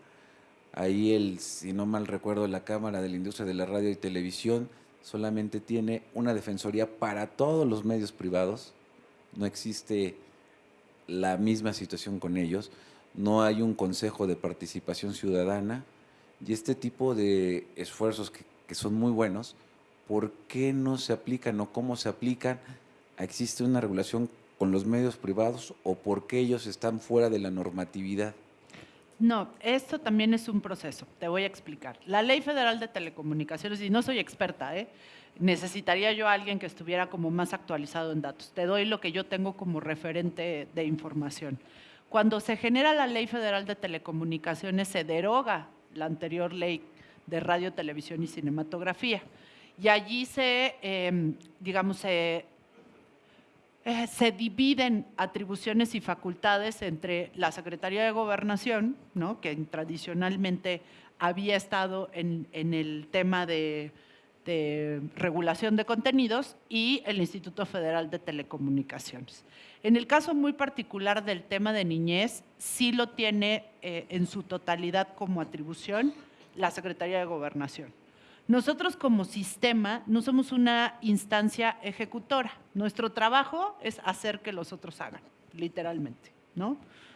Ahí, el, si no mal recuerdo, la Cámara de la Industria de la Radio y Televisión solamente tiene una defensoría para todos los medios privados. No existe la misma situación con ellos. No hay un consejo de participación ciudadana. Y este tipo de esfuerzos que, que son muy buenos, ¿por qué no se aplican o cómo se aplican? ¿Existe una regulación con los medios privados o por qué ellos están fuera de la normatividad?
No, esto también es un proceso, te voy a explicar. La Ley Federal de Telecomunicaciones, y no soy experta, ¿eh? necesitaría yo a alguien que estuviera como más actualizado en datos. Te doy lo que yo tengo como referente de información. Cuando se genera la Ley Federal de Telecomunicaciones, se deroga la anterior ley de radio, televisión y cinematografía. Y allí se, eh, digamos, se eh, se dividen atribuciones y facultades entre la Secretaría de Gobernación, ¿no? que tradicionalmente había estado en, el tema de, de, regulación de contenidos, y el Instituto Federal de Telecomunicaciones. En el caso muy particular del tema de niñez, sí lo tiene eh, en su totalidad como atribución la Secretaría de Gobernación. Nosotros como sistema no somos una instancia ejecutora. Nuestro trabajo es hacer que los otros hagan, literalmente, ¿no?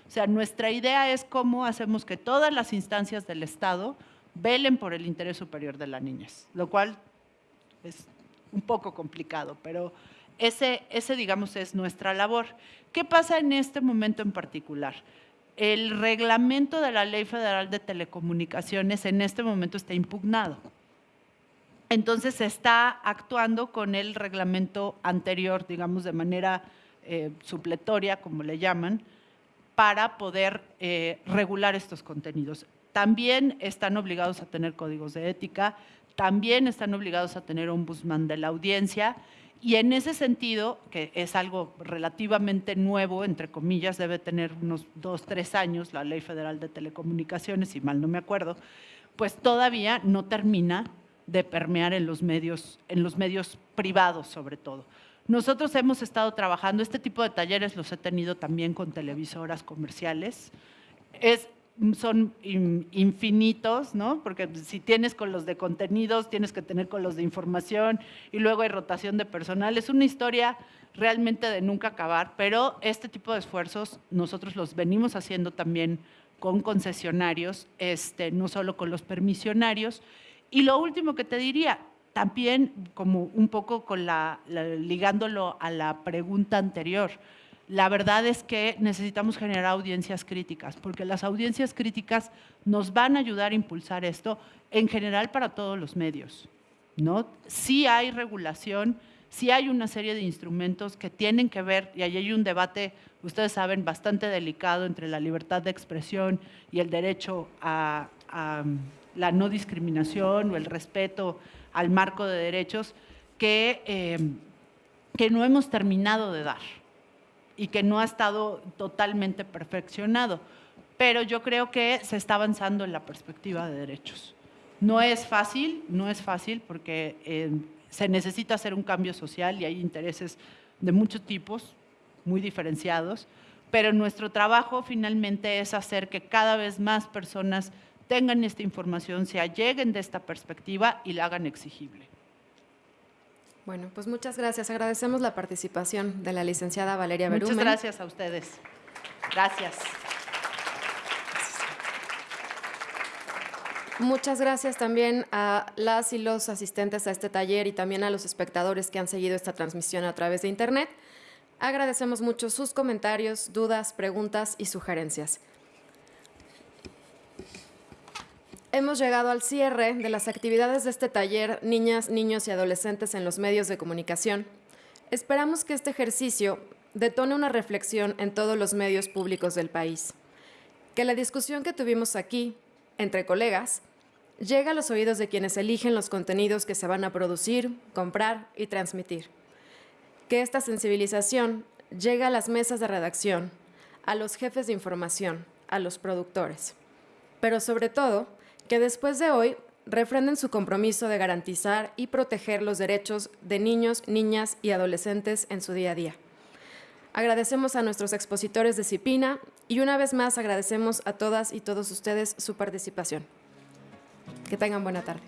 O sea, nuestra idea es cómo hacemos que todas las instancias del Estado velen por el interés superior de la niñez, lo cual es un poco complicado, pero ese, ese, digamos, es nuestra labor. ¿Qué pasa en este momento en particular? El reglamento de la Ley Federal de Telecomunicaciones en este momento está impugnado. Entonces se está actuando con el reglamento anterior, digamos de manera eh, supletoria, como le llaman, para poder eh, regular estos contenidos. También están obligados a tener códigos de ética, también están obligados a tener ombudsman de la audiencia y en ese sentido, que es algo relativamente nuevo, entre comillas, debe tener unos dos, tres años la Ley Federal de Telecomunicaciones, si mal no me acuerdo, pues todavía no termina de permear en los medios, en los medios privados sobre todo. Nosotros hemos estado trabajando, este tipo de talleres los he tenido también con televisoras comerciales. Es, son infinitos, ¿no? Porque si tienes con los de contenidos, tienes que tener con los de información y luego hay rotación de personal. Es una historia realmente de nunca acabar, pero este tipo de esfuerzos nosotros los venimos haciendo también con concesionarios, este, no solo con los permisionarios, y lo último que te diría, también como un poco con la, ligándolo a la pregunta anterior, la verdad es que necesitamos generar audiencias críticas, porque las audiencias críticas nos van a ayudar a impulsar esto en general para todos los medios. ¿no? Sí hay regulación, sí hay una serie de instrumentos que tienen que ver, y ahí hay un debate, ustedes saben, bastante delicado entre la libertad de expresión y el derecho a la no discriminación o el respeto al marco de derechos que, eh, que no hemos terminado de dar y que no ha estado totalmente perfeccionado. Pero yo creo que se está avanzando en la perspectiva de derechos. No es fácil, no es fácil porque eh, se necesita hacer un cambio social y hay intereses de muchos tipos, muy diferenciados, pero nuestro trabajo finalmente es hacer que cada vez más personas tengan esta información, se alleguen de esta perspectiva y la hagan exigible.
Bueno, pues muchas gracias. Agradecemos la participación de la licenciada Valeria Berumen.
Muchas gracias a ustedes. Gracias.
Muchas gracias también a las y los asistentes a este taller y también a los espectadores que han seguido esta transmisión a través de Internet. Agradecemos mucho sus comentarios, dudas, preguntas y sugerencias. Hemos llegado al cierre de las actividades de este taller Niñas, Niños y Adolescentes en los Medios de Comunicación. Esperamos que este ejercicio detone una reflexión en todos los medios públicos del país. Que la discusión que tuvimos aquí, entre colegas, llegue a los oídos de quienes eligen los contenidos que se van a producir, comprar y transmitir. Que esta sensibilización llegue a las mesas de redacción, a los jefes de información, a los productores. Pero sobre todo, que después de hoy refrenden su compromiso de garantizar y proteger los derechos de niños, niñas y adolescentes en su día a día. Agradecemos a nuestros expositores de CIPINA y una vez más agradecemos a todas y todos ustedes su participación. Que tengan buena tarde.